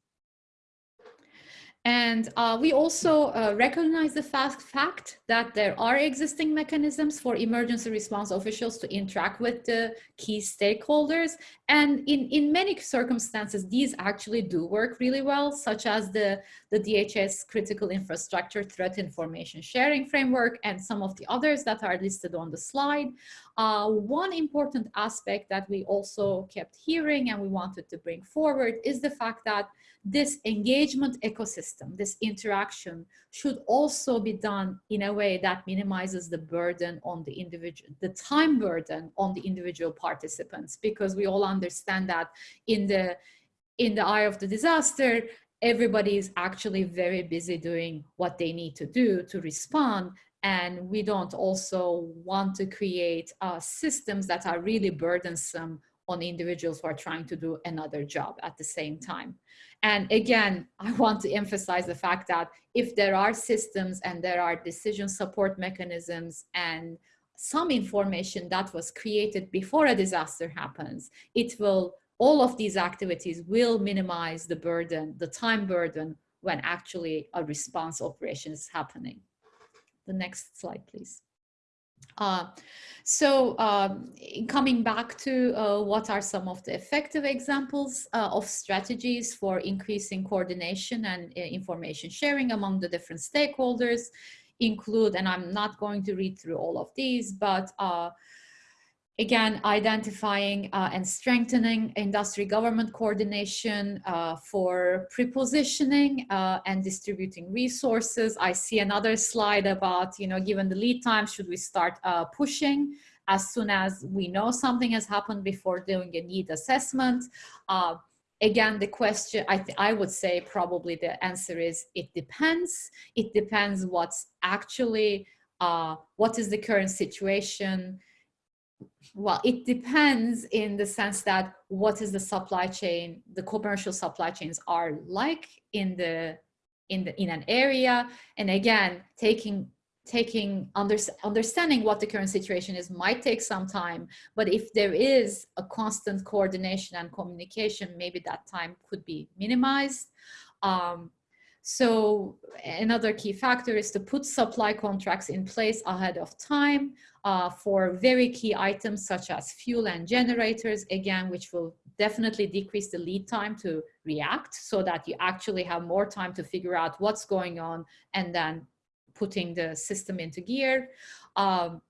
And uh, we also uh, recognize the fact, fact that there are existing mechanisms for emergency response officials to interact with the key stakeholders. And in, in many circumstances, these actually do work really well, such as the, the DHS critical infrastructure threat information sharing framework and some of the others that are listed on the slide. Uh, one important aspect that we also kept hearing and we wanted to bring forward is the fact that this engagement ecosystem, this interaction should also be done in a way that minimizes the burden on the individual, the time burden on the individual participants, because we all understand that in the, in the eye of the disaster, everybody is actually very busy doing what they need to do to respond and we don't also want to create uh, systems that are really burdensome on individuals who are trying to do another job at the same time. And again, I want to emphasize the fact that if there are systems and there are decision support mechanisms and some information that was created before a disaster happens, it will, all of these activities will minimize the burden, the time burden when actually a response operation is happening. The next slide, please. Uh, so um, coming back to uh, what are some of the effective examples uh, of strategies for increasing coordination and uh, information sharing among the different stakeholders include, and I'm not going to read through all of these, but uh, again, identifying uh, and strengthening industry government coordination uh, for prepositioning uh, and distributing resources. I see another slide about, you know, given the lead time, should we start uh, pushing as soon as we know something has happened before doing a need assessment? Uh, again, the question, I, I would say probably the answer is it depends. It depends what's actually, uh, what is the current situation, well, it depends in the sense that what is the supply chain, the commercial supply chains are like in the in the in an area, and again, taking taking under, understanding what the current situation is might take some time but if there is a constant coordination and communication maybe that time could be minimized. Um, so another key factor is to put supply contracts in place ahead of time uh, for very key items such as fuel and generators, again, which will definitely decrease the lead time to react so that you actually have more time to figure out what's going on and then putting the system into gear. Um,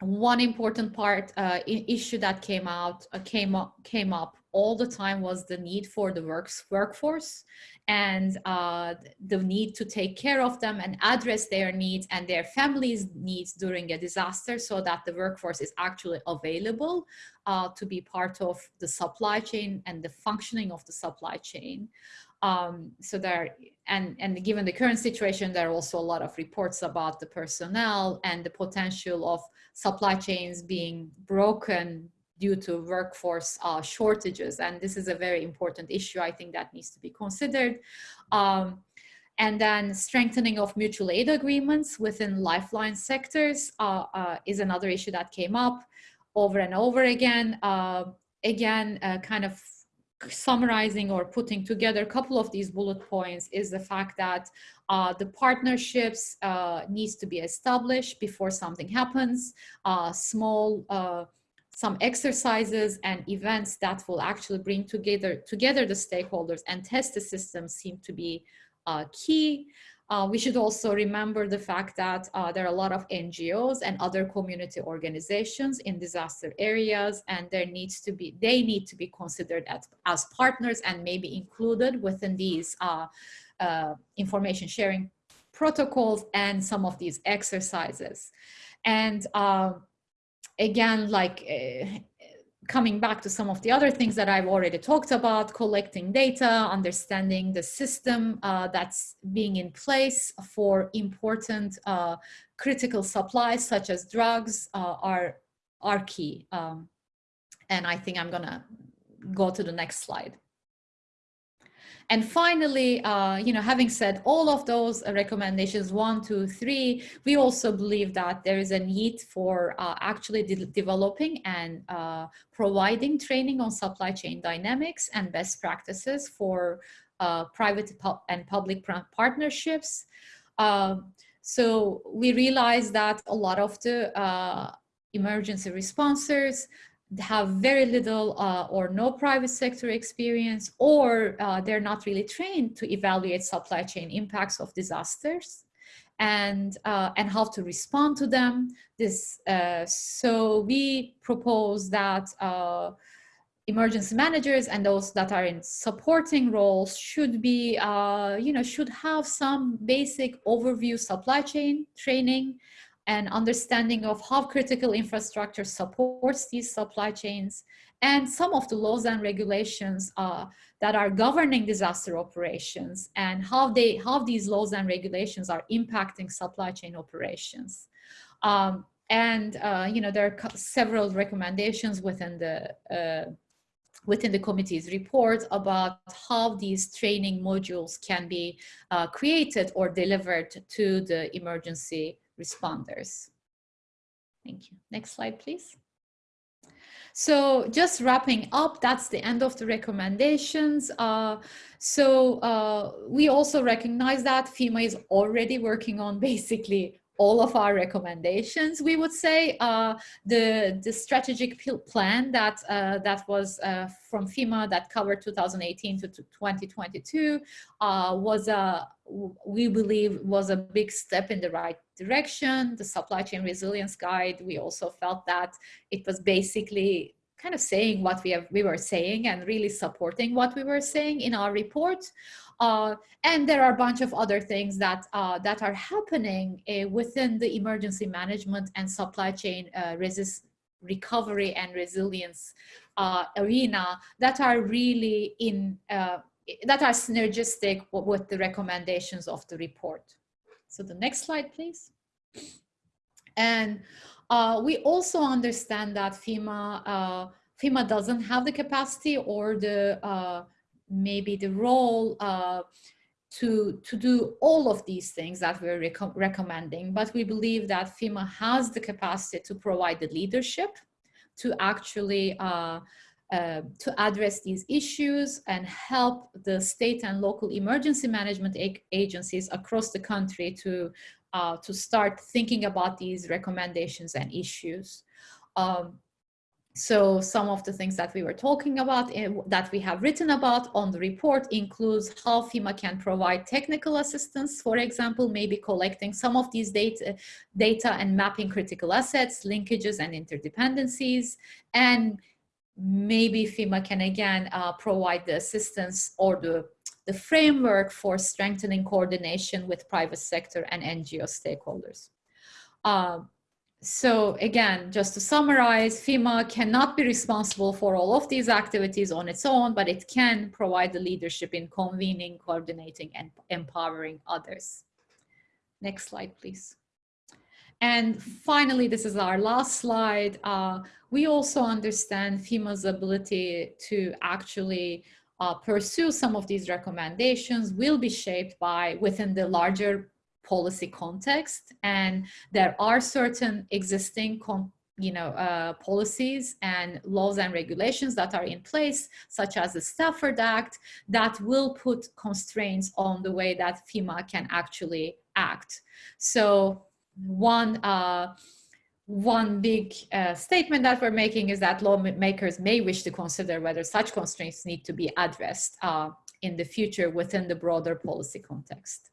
one important part uh, issue that came out uh, came up came up all the time was the need for the works workforce and uh, the need to take care of them and address their needs and their families needs during a disaster so that the workforce is actually available uh, to be part of the supply chain and the functioning of the supply chain. Um, so there, and, and given the current situation, there are also a lot of reports about the personnel and the potential of supply chains being broken due to workforce uh, shortages. And this is a very important issue, I think that needs to be considered. Um, and then strengthening of mutual aid agreements within lifeline sectors uh, uh, is another issue that came up over and over again. Uh, again, uh, kind of summarizing or putting together a couple of these bullet points is the fact that uh, the partnerships uh, needs to be established before something happens. Uh, small, uh, some exercises and events that will actually bring together, together the stakeholders and test the system seem to be uh, key. Uh, we should also remember the fact that uh, there are a lot of NGOs and other community organizations in disaster areas and there needs to be, they need to be considered as, as partners and maybe included within these uh, uh information sharing protocols and some of these exercises. And um, again, like uh, coming back to some of the other things that I've already talked about, collecting data, understanding the system uh, that's being in place for important uh, critical supplies such as drugs uh, are, are key. Um, and I think I'm gonna go to the next slide. And finally, uh, you know, having said all of those recommendations, one, two, three, we also believe that there is a need for uh, actually de developing and uh, providing training on supply chain dynamics and best practices for uh, private and public partnerships. Um, so we realize that a lot of the uh, emergency responders have very little uh, or no private sector experience, or uh, they're not really trained to evaluate supply chain impacts of disasters and, uh, and how to respond to them. This, uh, so we propose that uh, emergency managers and those that are in supporting roles should be, uh, you know, should have some basic overview supply chain training and understanding of how critical infrastructure supports these supply chains and some of the laws and regulations uh, that are governing disaster operations and how they how these laws and regulations are impacting supply chain operations. Um, and uh, you know there are several recommendations within the uh, within the committee's report about how these training modules can be uh, created or delivered to the emergency responders. Thank you. Next slide, please. So just wrapping up, that's the end of the recommendations. Uh, so uh, we also recognize that FEMA is already working on basically all of our recommendations, we would say. Uh, the, the strategic plan that, uh, that was uh, from FEMA that covered 2018 to 2022 uh, was, a, we believe, was a big step in the right direction. The supply chain resilience guide, we also felt that it was basically kind of saying what we have we were saying and really supporting what we were saying in our report. Uh, and there are a bunch of other things that uh, that are happening uh, within the emergency management and supply chain uh, resist recovery and resilience uh, arena that are really in uh, that are synergistic with the recommendations of the report. So the next slide, please. And uh, we also understand that FEMA, uh, FEMA doesn't have the capacity or the uh, maybe the role uh, to, to do all of these things that we're rec recommending, but we believe that FEMA has the capacity to provide the leadership to actually uh, uh, to address these issues and help the state and local emergency management agencies across the country to uh, to start thinking about these recommendations and issues. Um, so some of the things that we were talking about in, that we have written about on the report includes how FEMA can provide technical assistance, for example, maybe collecting some of these data, data and mapping critical assets, linkages and interdependencies, and maybe FEMA can again uh, provide the assistance or the, the framework for strengthening coordination with private sector and NGO stakeholders. Um, so again, just to summarize, FEMA cannot be responsible for all of these activities on its own, but it can provide the leadership in convening, coordinating, and empowering others. Next slide, please. And finally, this is our last slide. Uh, we also understand FEMA's ability to actually uh, pursue some of these recommendations will be shaped by within the larger policy context. And there are certain existing you know uh, policies and laws and regulations that are in place such as the Stafford Act that will put constraints on the way that FEMA can actually act. So one uh, one big uh, statement that we're making is that lawmakers may wish to consider whether such constraints need to be addressed uh, in the future within the broader policy context.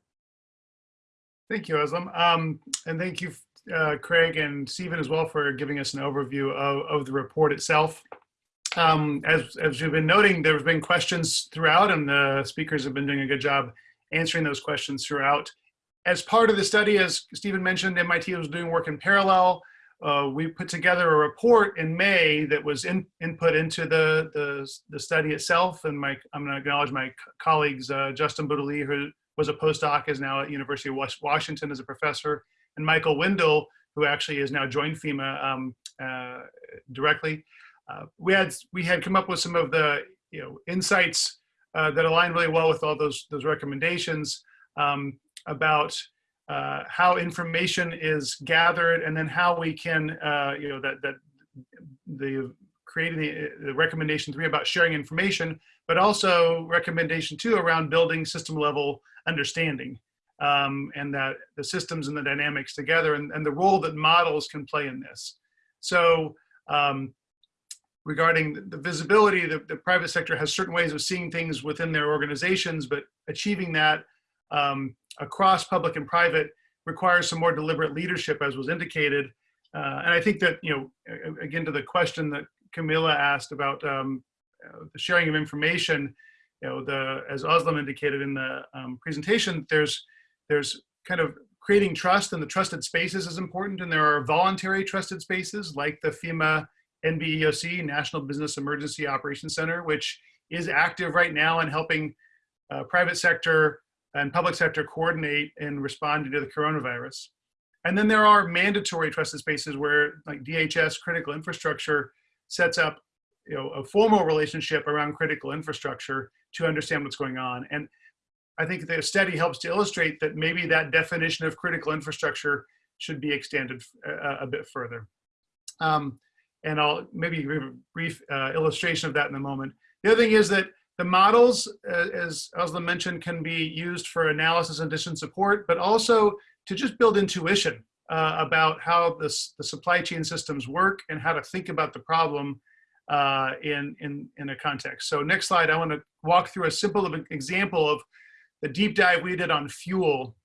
Thank you, Özlem. Um, and thank you, uh, Craig and Stephen as well for giving us an overview of, of the report itself. Um, as, as you've been noting, there have been questions throughout and the speakers have been doing a good job answering those questions throughout. As part of the study, as Stephen mentioned, MIT was doing work in parallel. Uh, we put together a report in May that was in, input into the, the, the, study itself. And my, I'm gonna acknowledge my colleagues, uh, Justin Boutilier, who was a postdoc, is now at University of Washington as a professor, and Michael Windle, who actually has now joined FEMA um, uh, directly. Uh, we had we had come up with some of the you know insights uh, that align really well with all those those recommendations um, about uh, how information is gathered, and then how we can uh, you know that that the creating the, the recommendation three about sharing information, but also recommendation two around building system level understanding um, and that the systems and the dynamics together and, and, the role that models can play in this. So um, regarding the visibility, the, the, private sector has certain ways of seeing things within their organizations, but achieving that um, across public and private requires some more deliberate leadership as was indicated. Uh, and I think that, you know, again, to the question that Camilla asked about um, uh, the sharing of information, you know, the as Özlem indicated in the um, presentation, there's there's kind of creating trust and the trusted spaces is important. And there are voluntary trusted spaces like the FEMA NBEOC, National Business Emergency Operations Center, which is active right now in helping uh, private sector and public sector coordinate in responding to the coronavirus. And then there are mandatory trusted spaces where like DHS critical infrastructure sets up you know, a formal relationship around critical infrastructure to understand what's going on. And I think the study helps to illustrate that maybe that definition of critical infrastructure should be extended a, uh, a bit further. Um, and I'll maybe give a brief uh, illustration of that in a moment. The other thing is that the models, uh, as Özlem mentioned, can be used for analysis and decision support, but also to just build intuition uh, about how this, the supply chain systems work and how to think about the problem uh, in, in, in a context. So next slide, I want to walk through a simple example of the deep dive we did on fuel.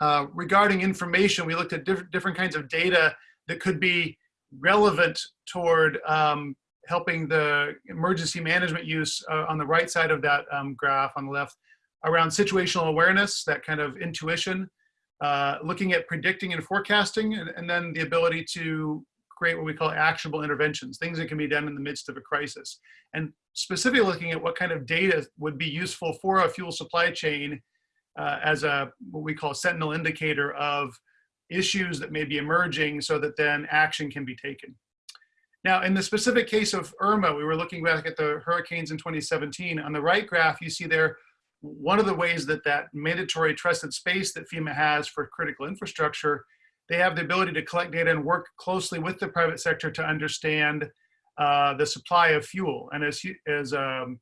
Uh, regarding information, we looked at diff different kinds of data that could be relevant toward um, helping the emergency management use uh, on the right side of that um, graph on the left around situational awareness, that kind of intuition, uh, looking at predicting and forecasting, and, and, then the ability to create what we call actionable interventions, things that can be done in the midst of a crisis. And specifically looking at what kind of data would be useful for a fuel supply chain uh, as a what we call sentinel indicator of issues that may be emerging so that then action can be taken. Now, in the specific case of Irma, we were looking back at the hurricanes in 2017. On the right graph, you see there one of the ways that that mandatory trusted space that FEMA has for critical infrastructure, they have the ability to collect data and work closely with the private sector to understand uh, the supply of fuel. And as, as um,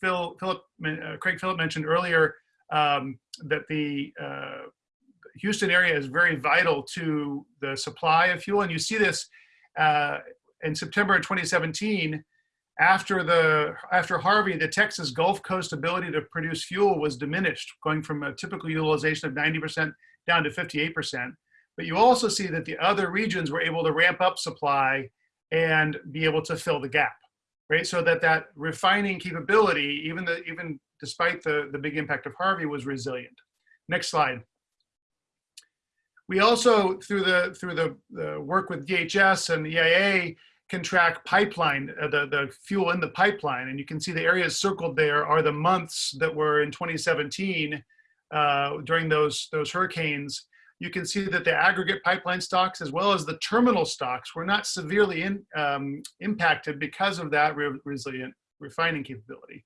Phil, Philip, uh, Craig Philip mentioned earlier, um, that the uh, Houston area is very vital to the supply of fuel. And you see this uh, in September of 2017, after the after Harvey, the Texas Gulf Coast ability to produce fuel was diminished, going from a typical utilization of 90% down to 58%. But you also see that the other regions were able to ramp up supply and be able to fill the gap, right? So that that refining capability, even the even despite the the big impact of Harvey, was resilient. Next slide. We also through the through the, the work with DHS and EIA can track pipeline, uh, the, the fuel in the pipeline. And you can see the areas circled there are the months that were in 2017 uh, during those, those hurricanes. You can see that the aggregate pipeline stocks as well as the terminal stocks were not severely in, um, impacted because of that re resilient refining capability.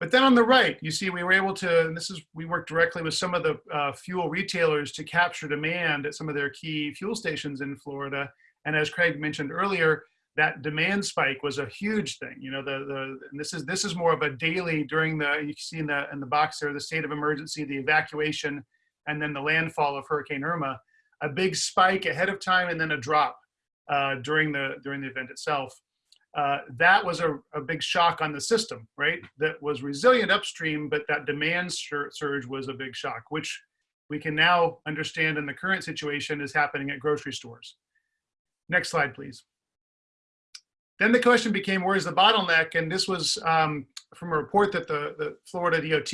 But then on the right, you see we were able to, and this is, we worked directly with some of the uh, fuel retailers to capture demand at some of their key fuel stations in Florida and as Craig mentioned earlier, that demand spike was a huge thing. You know, the the and this is this is more of a daily during the you see in the in the box there the state of emergency, the evacuation, and then the landfall of Hurricane Irma, a big spike ahead of time and then a drop uh, during the during the event itself. Uh, that was a, a big shock on the system, right? That was resilient upstream, but that demand sur surge was a big shock, which we can now understand in the current situation is happening at grocery stores. Next slide, please. Then the question became, where's the bottleneck? And this was um, from a report that the, the Florida DOT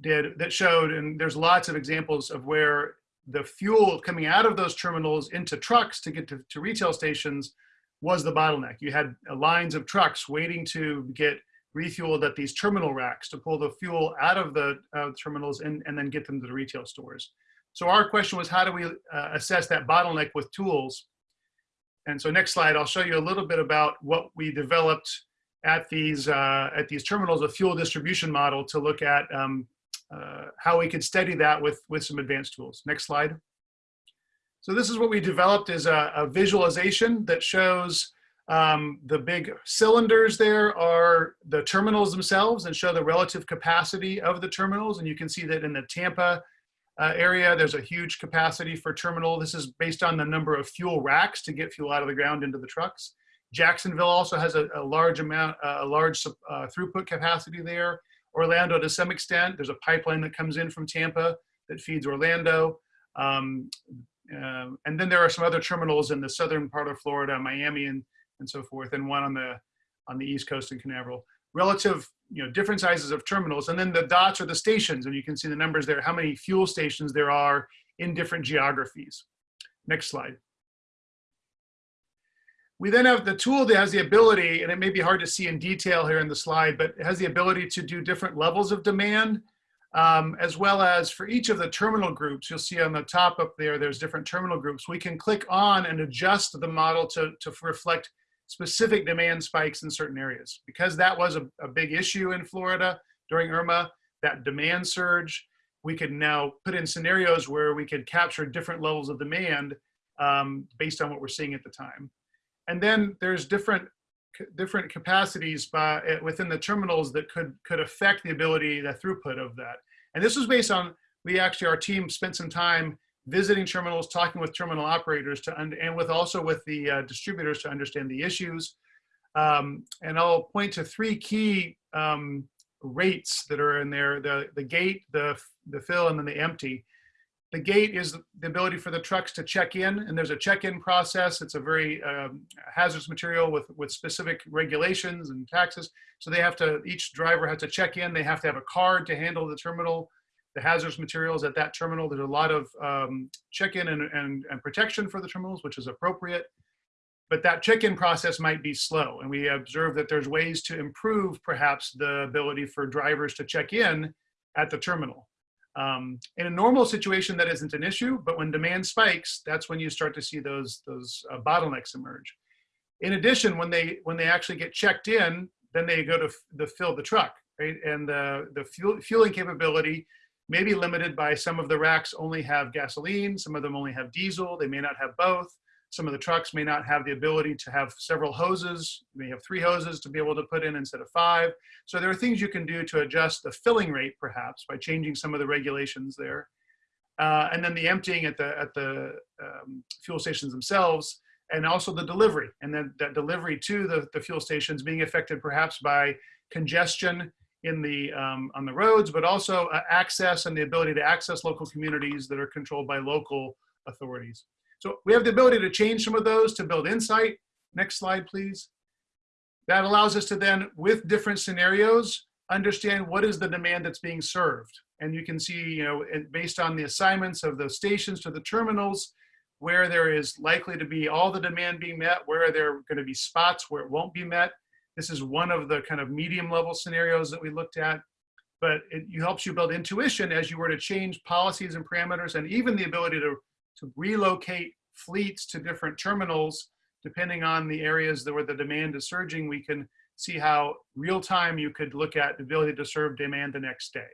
did that showed, and there's lots of examples of where the fuel coming out of those terminals into trucks to get to, to retail stations was the bottleneck. You had uh, lines of trucks waiting to get refueled at these terminal racks to pull the fuel out of the uh, terminals and, and then get them to the retail stores. So our question was, how do we uh, assess that bottleneck with tools? And so next slide, I'll show you a little bit about what we developed at these, uh, at these terminals, a fuel distribution model to look at um, uh, how we could study that with, with some advanced tools. Next slide. So this is what we developed is a, a visualization that shows um, the big cylinders there are the terminals themselves and show the relative capacity of the terminals. And you can see that in the Tampa uh, area. There's a huge capacity for terminal. This is based on the number of fuel racks to get fuel out of the ground into the trucks. Jacksonville also has a, a large amount, uh, a large uh, throughput capacity there. Orlando to some extent, there's a pipeline that comes in from Tampa that feeds Orlando. Um, uh, and then there are some other terminals in the southern part of Florida, Miami and, and so forth, and one on the, on the East Coast in Canaveral relative, you know, different sizes of terminals. And then the dots are the stations, and you can see the numbers there, how many fuel stations there are in different geographies. Next slide. We then have the tool that has the ability, and it may be hard to see in detail here in the slide, but it has the ability to do different levels of demand, um, as well as for each of the terminal groups, you'll see on the top up there, there's different terminal groups. We can click on and adjust the model to, to reflect specific demand spikes in certain areas. Because that was a, a big issue in Florida during Irma, that demand surge, we could now put in scenarios where we could capture different levels of demand um, based on what we're seeing at the time. And then there's different different capacities by, eh, within the terminals that could could affect the ability, the throughput of that. And this was based on, we actually, our team spent some time visiting terminals, talking with terminal operators to, and with also with the uh, distributors to understand the issues. Um, and I'll point to three key um, rates that are in there, the, the gate, the, the fill, and then the empty. The gate is the ability for the trucks to check in, and there's a check-in process. It's a very um, hazardous material with, with specific regulations and taxes. So they have to, each driver has to check in. They have to have a card to handle the terminal the hazardous materials at that terminal. There's a lot of um, check-in and, and, and protection for the terminals, which is appropriate. But that check-in process might be slow. And we observe that there's ways to improve perhaps the ability for drivers to check in at the terminal. Um, in a normal situation, that isn't an issue, but when demand spikes, that's when you start to see those, those uh, bottlenecks emerge. In addition, when they, when they actually get checked in, then they go to the fill the truck, right? And the, the fuel, fueling capability may be limited by some of the racks only have gasoline, some of them only have diesel, they may not have both. Some of the trucks may not have the ability to have several hoses. You may have three hoses to be able to put in instead of five. So there are things you can do to adjust the filling rate perhaps by changing some of the regulations there. Uh, and then the emptying at the, at the um, fuel stations themselves, and also the delivery, and then that delivery to the, the fuel stations being affected perhaps by congestion in the um, on the roads, but also uh, access and the ability to access local communities that are controlled by local authorities. So we have the ability to change some of those to build insight. Next slide, please. That allows us to then, with different scenarios, understand what is the demand that's being served. And you can see, you know, based on the assignments of the stations to the terminals, where there is likely to be all the demand being met, where there are going to be spots where it won't be met. This is one of the kind of medium level scenarios that we looked at. But it helps you build intuition as you were to change policies and parameters and even the ability to, to relocate fleets to different terminals depending on the areas that where the demand is surging, we can see how real time you could look at the ability to serve demand the next day.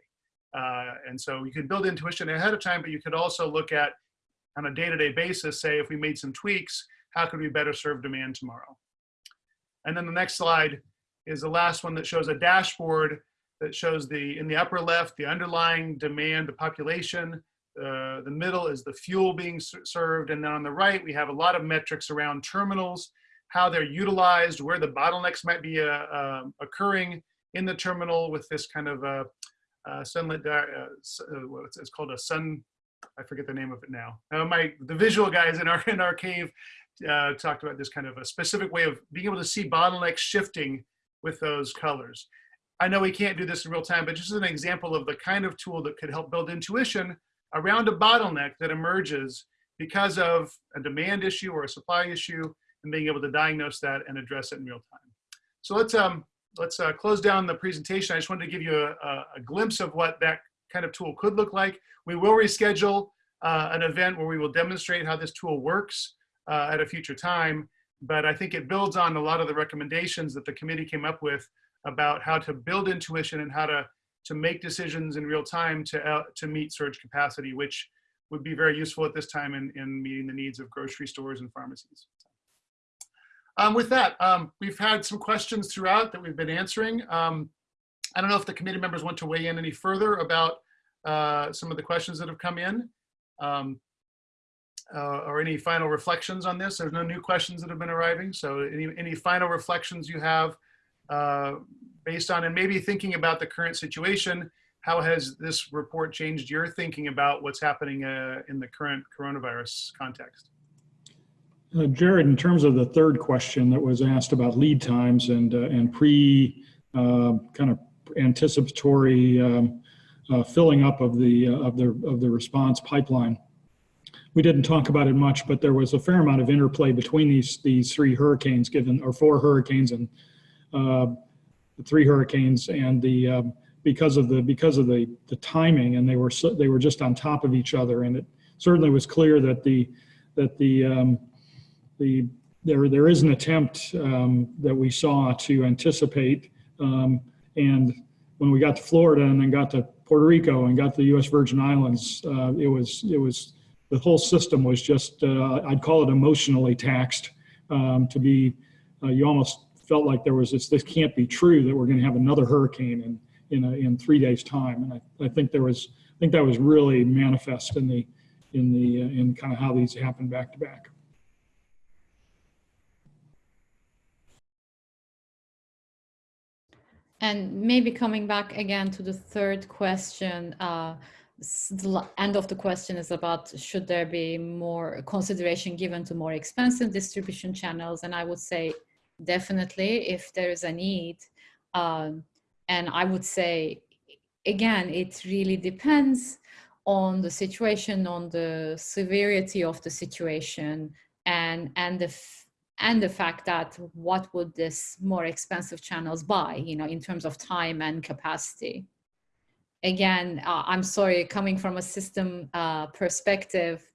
Uh, and so you can build intuition ahead of time, but you could also look at on a day-to-day basis, say if we made some tweaks, how could we better serve demand tomorrow? And then the next slide is the last one that shows a dashboard that shows the, in the upper left, the underlying demand, the population, uh, the middle is the fuel being served. And then on the right, we have a lot of metrics around terminals, how they're utilized, where the bottlenecks might be uh, uh, occurring in the terminal with this kind of uh, uh, sunlit, uh, uh, it's called a sun, I forget the name of it now. My, the visual guys in our, in our cave uh, talked about this kind of a specific way of being able to see bottlenecks shifting with those colors. I know we can't do this in real time, but just as an example of the kind of tool that could help build intuition around a bottleneck that emerges because of a demand issue or a supply issue and being able to diagnose that and address it in real time. So let's um, let's uh, close down the presentation. I just wanted to give you a, a, glimpse of what that kind of tool could look like. We will reschedule uh, an event where we will demonstrate how this tool works uh, at a future time. But I think it builds on a lot of the recommendations that the committee came up with about how to build intuition and how to to make decisions in real time to uh, to meet surge capacity, which would be very useful at this time in, in meeting the needs of grocery stores and pharmacies. Um, with that, um, we've had some questions throughout that we've been answering. Um, I don't know if the committee members want to weigh in any further about uh, some of the questions that have come in. Um, uh, or any final reflections on this? There's no new questions that have been arriving. So any, any final reflections you have uh, based on, and maybe thinking about the current situation, how has this report changed your thinking about what's happening uh, in the current coronavirus context? Uh, Jarrod, in terms of the third question that was asked about lead times and, uh, and pre, uh, kind of anticipatory um, uh, filling up of the, uh, of the, of the response pipeline. We didn't talk about it much, but there was a fair amount of interplay between these, these three hurricanes given, or four hurricanes and uh, three hurricanes and the, um, because of the, because of the, the timing and they were, so, they were just on top of each other. And it certainly was clear that the, that the, um, the there there is an attempt um, that we saw to anticipate um, and when we got to Florida and then got to Puerto Rico and got to the U.S. Virgin Islands, uh, it was it was the whole system was just uh, I'd call it emotionally taxed um, to be uh, you almost felt like there was this this can't be true that we're going to have another hurricane in in a, in three days time and I, I think there was I think that was really manifest in the in the uh, in kind of how these happened back to back. And maybe coming back again to the third question, uh, the end of the question is about should there be more consideration given to more expensive distribution channels? And I would say definitely if there is a need. Um, and I would say, again, it really depends on the situation, on the severity of the situation, and and the and the fact that what would this more expensive channels buy you know in terms of time and capacity again uh, i'm sorry coming from a system uh, perspective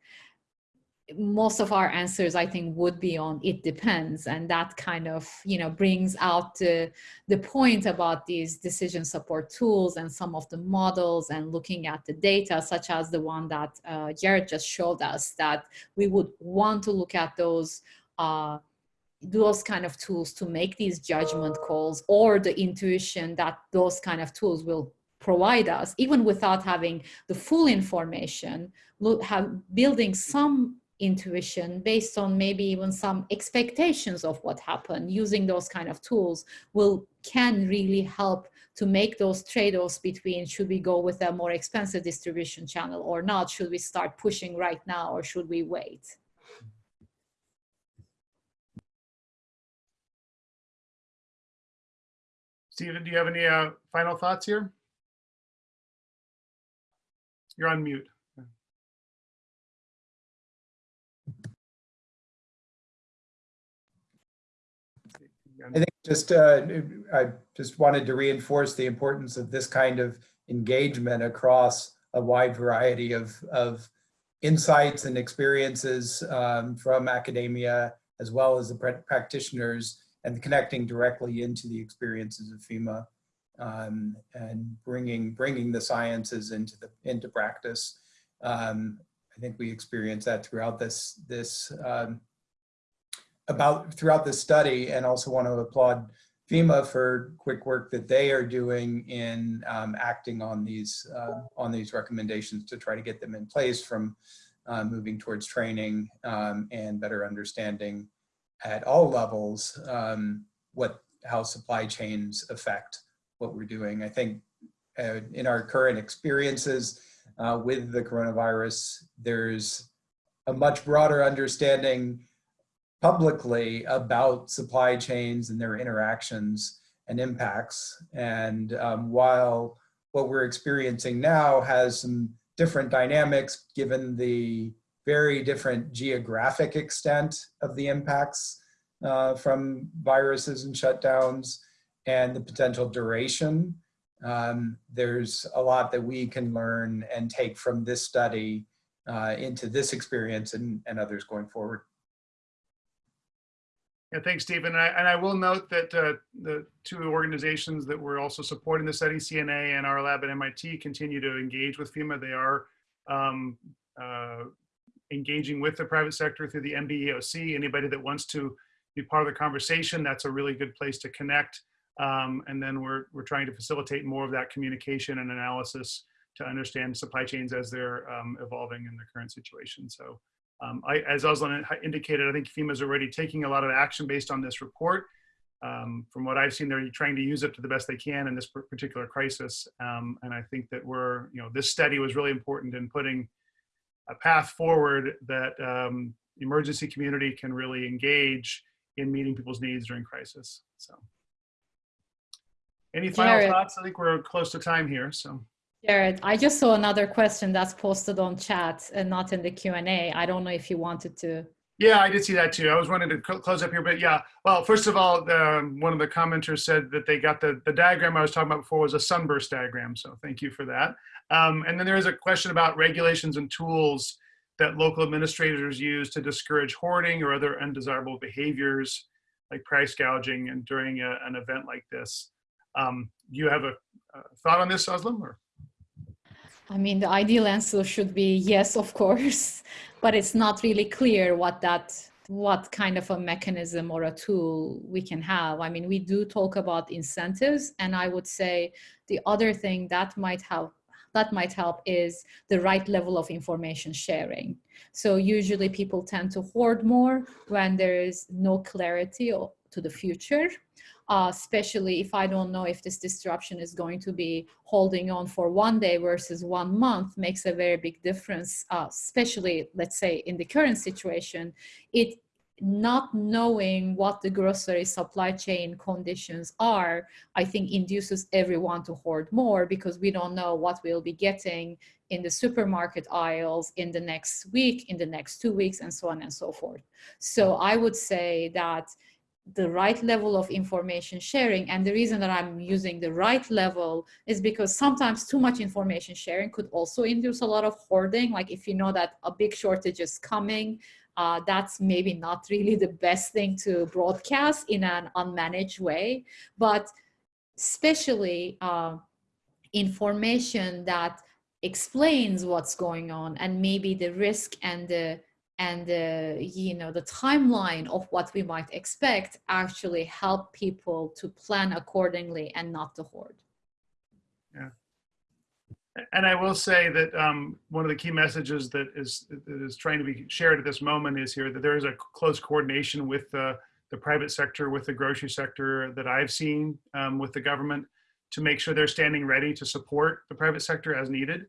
most of our answers i think would be on it depends. And that kind of you know brings out the, the point about these decision support tools and some of the models and looking at the data such as the one that uh, jarrod just showed us that we would want to look at those uh, those kind of tools to make these judgment calls or the intuition that those kind of tools will provide us even without having the full information have building some intuition based on maybe even some expectations of what happened using those kind of tools will can really help to make those trade-offs between should we go with a more expensive distribution channel or not should we start pushing right now or should we wait Stephen, do you have any uh, final thoughts here? You're on mute. I think just, uh, I just wanted to reinforce the importance of this kind of engagement across a wide variety of, of insights and experiences um, from academia, as well as the practitioners, and connecting directly into the experiences of FEMA um, and bringing, bringing the sciences into the, into practice. Um, I think we experienced that throughout this, this um, about throughout the study and also want to applaud FEMA for quick work that they are doing in um, acting on these uh, on these recommendations to try to get them in place from uh, moving towards training um, and better understanding at all levels what how supply chains affect what we're doing. I think uh, in our current experiences uh, with the coronavirus, there's a much broader understanding publicly about supply chains and their interactions and impacts. And um, while what we're experiencing now has some different dynamics given the very different geographic extent of the impacts uh, from viruses and shutdowns and the potential duration, um, there's a lot that we can learn and take from this study uh, into this experience and, and others going forward. Yeah, thanks, Stephen. And I, and I will note that uh, the two organizations that were also supporting the study, CNA and our lab at MIT, continue to engage with FEMA. They are um, uh, engaging with the private sector through the NBEOC. Anybody that wants to be part of the conversation, that's a really good place to connect. Um, and then we're, we're trying to facilitate more of that communication and analysis to understand supply chains as they're um, evolving in the current situation. So um, I, as Özlem indicated, I think FEMA is already taking a lot of action based on this report. Um, from what I've seen, they're trying to use it to the best they can in this particular crisis. Um, and I think that we're, you know, this study was really important in putting a path forward that um, emergency community can really engage in meeting people's needs during crisis. So, any final Jarrod. thoughts? I think we're close to time here. So. Jarrod, I just saw another question that's posted on chat and not in the Q&A. I don't know if you wanted to. Yeah, I did see that too. I was wanting to cl- close up here, but yeah. Well, first of all, the, one of the commenters said that they got the, the diagram I was talking about before was a sunburst diagram. So thank you for that. Um, and then there is a question about regulations and tools that local administrators use to discourage hoarding or other undesirable behaviors like price gouging and during a, an event like this. Um, you have a, a thought on this, Özlem? Or? I mean, the ideal answer should be yes, of course, but it's not really clear what that what kind of a mechanism or a tool we can have. I mean, we do talk about incentives, and I would say the other thing that might help that might help is the right level of information sharing. So usually people tend to hoard more when there is no clarity to the future uh, especially if I don't know if this disruption is going to be holding on for one day versus one month makes a very big difference, uh, especially let's say in the current situation, it not knowing what the grocery supply chain conditions are, I think induces everyone to hoard more because we don't know what we'll be getting in the supermarket aisles in the next week, in the next two weeks, and so on and so forth. So I would say that the right level of information sharing. And the reason that I'm using the right level is because sometimes too much information sharing could also induce a lot of hoarding. Like if you know that a big shortage is coming, uh, that's maybe not really the best thing to broadcast in an unmanaged way. But especially uh, information that explains what's going on and maybe the risk and the and the you know the timeline of what we might expect actually help people to plan accordingly and not to hoard yeah And I will say that um, one of the key messages that is that is trying to be shared at this moment is here that there is a close coordination with the, the private sector, with the grocery sector that I've seen um, with the government to make sure they're standing ready to support the private sector as needed.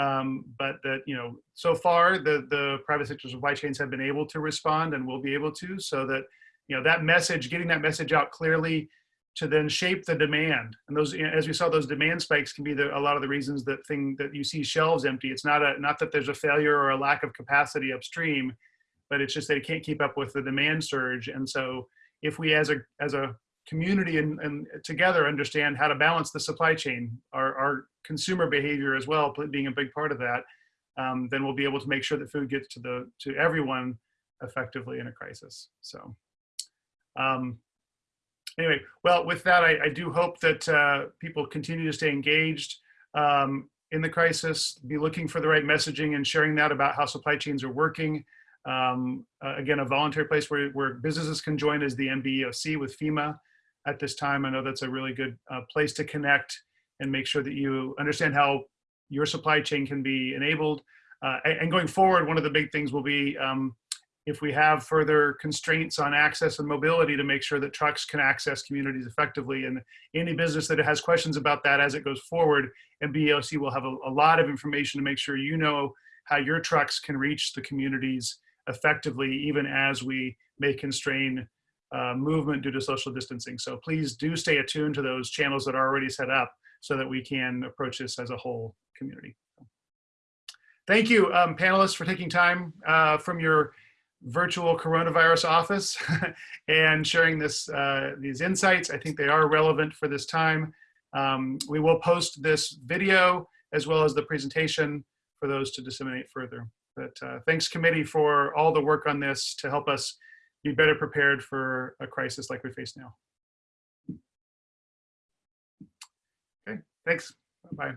Um, but that you know, so far the the private sector supply chains have been able to respond and will be able to, so that you know that message, getting that message out clearly to then shape the demand. And those, as we saw, those demand spikes can be the, a lot of the reasons that thing that you see shelves empty. It's not a not that there's a failure or a lack of capacity upstream, but it's just that it can't keep up with the demand surge. And so if we as a as a community and, and together understand how to balance the supply chain, our, our consumer behavior as well, being a big part of that, um, then we'll be able to make sure that food gets to the to everyone effectively in a crisis. So. Um, anyway, well, with that, I, I do hope that uh, people continue to stay engaged um, in the crisis, be looking for the right messaging and sharing that about how supply chains are working. Um, uh, again, a voluntary place where, where businesses can join is the NBEOC with FEMA at this time. I know that's a really good uh, place to connect and make sure that you understand how your supply chain can be enabled. Uh, and, going forward, one of the big things will be um, if we have further constraints on access and mobility to make sure that trucks can access communities effectively. And any business that has questions about that as it goes forward, NBEOC will have a, a lot of information to make sure you know how your trucks can reach the communities effectively, even as we may constrain uh, movement due to social distancing. So please do stay attuned to those channels that are already set up so that we can approach this as a whole community. Thank you, um, panelists, for taking time uh, from your virtual coronavirus office and sharing this uh, these insights. I think they are relevant for this time. Um, we will post this video as well as the presentation for those to disseminate further. But uh, thanks committee for all the work on this to help us be better prepared for a crisis like we face now. Okay, thanks. Bye.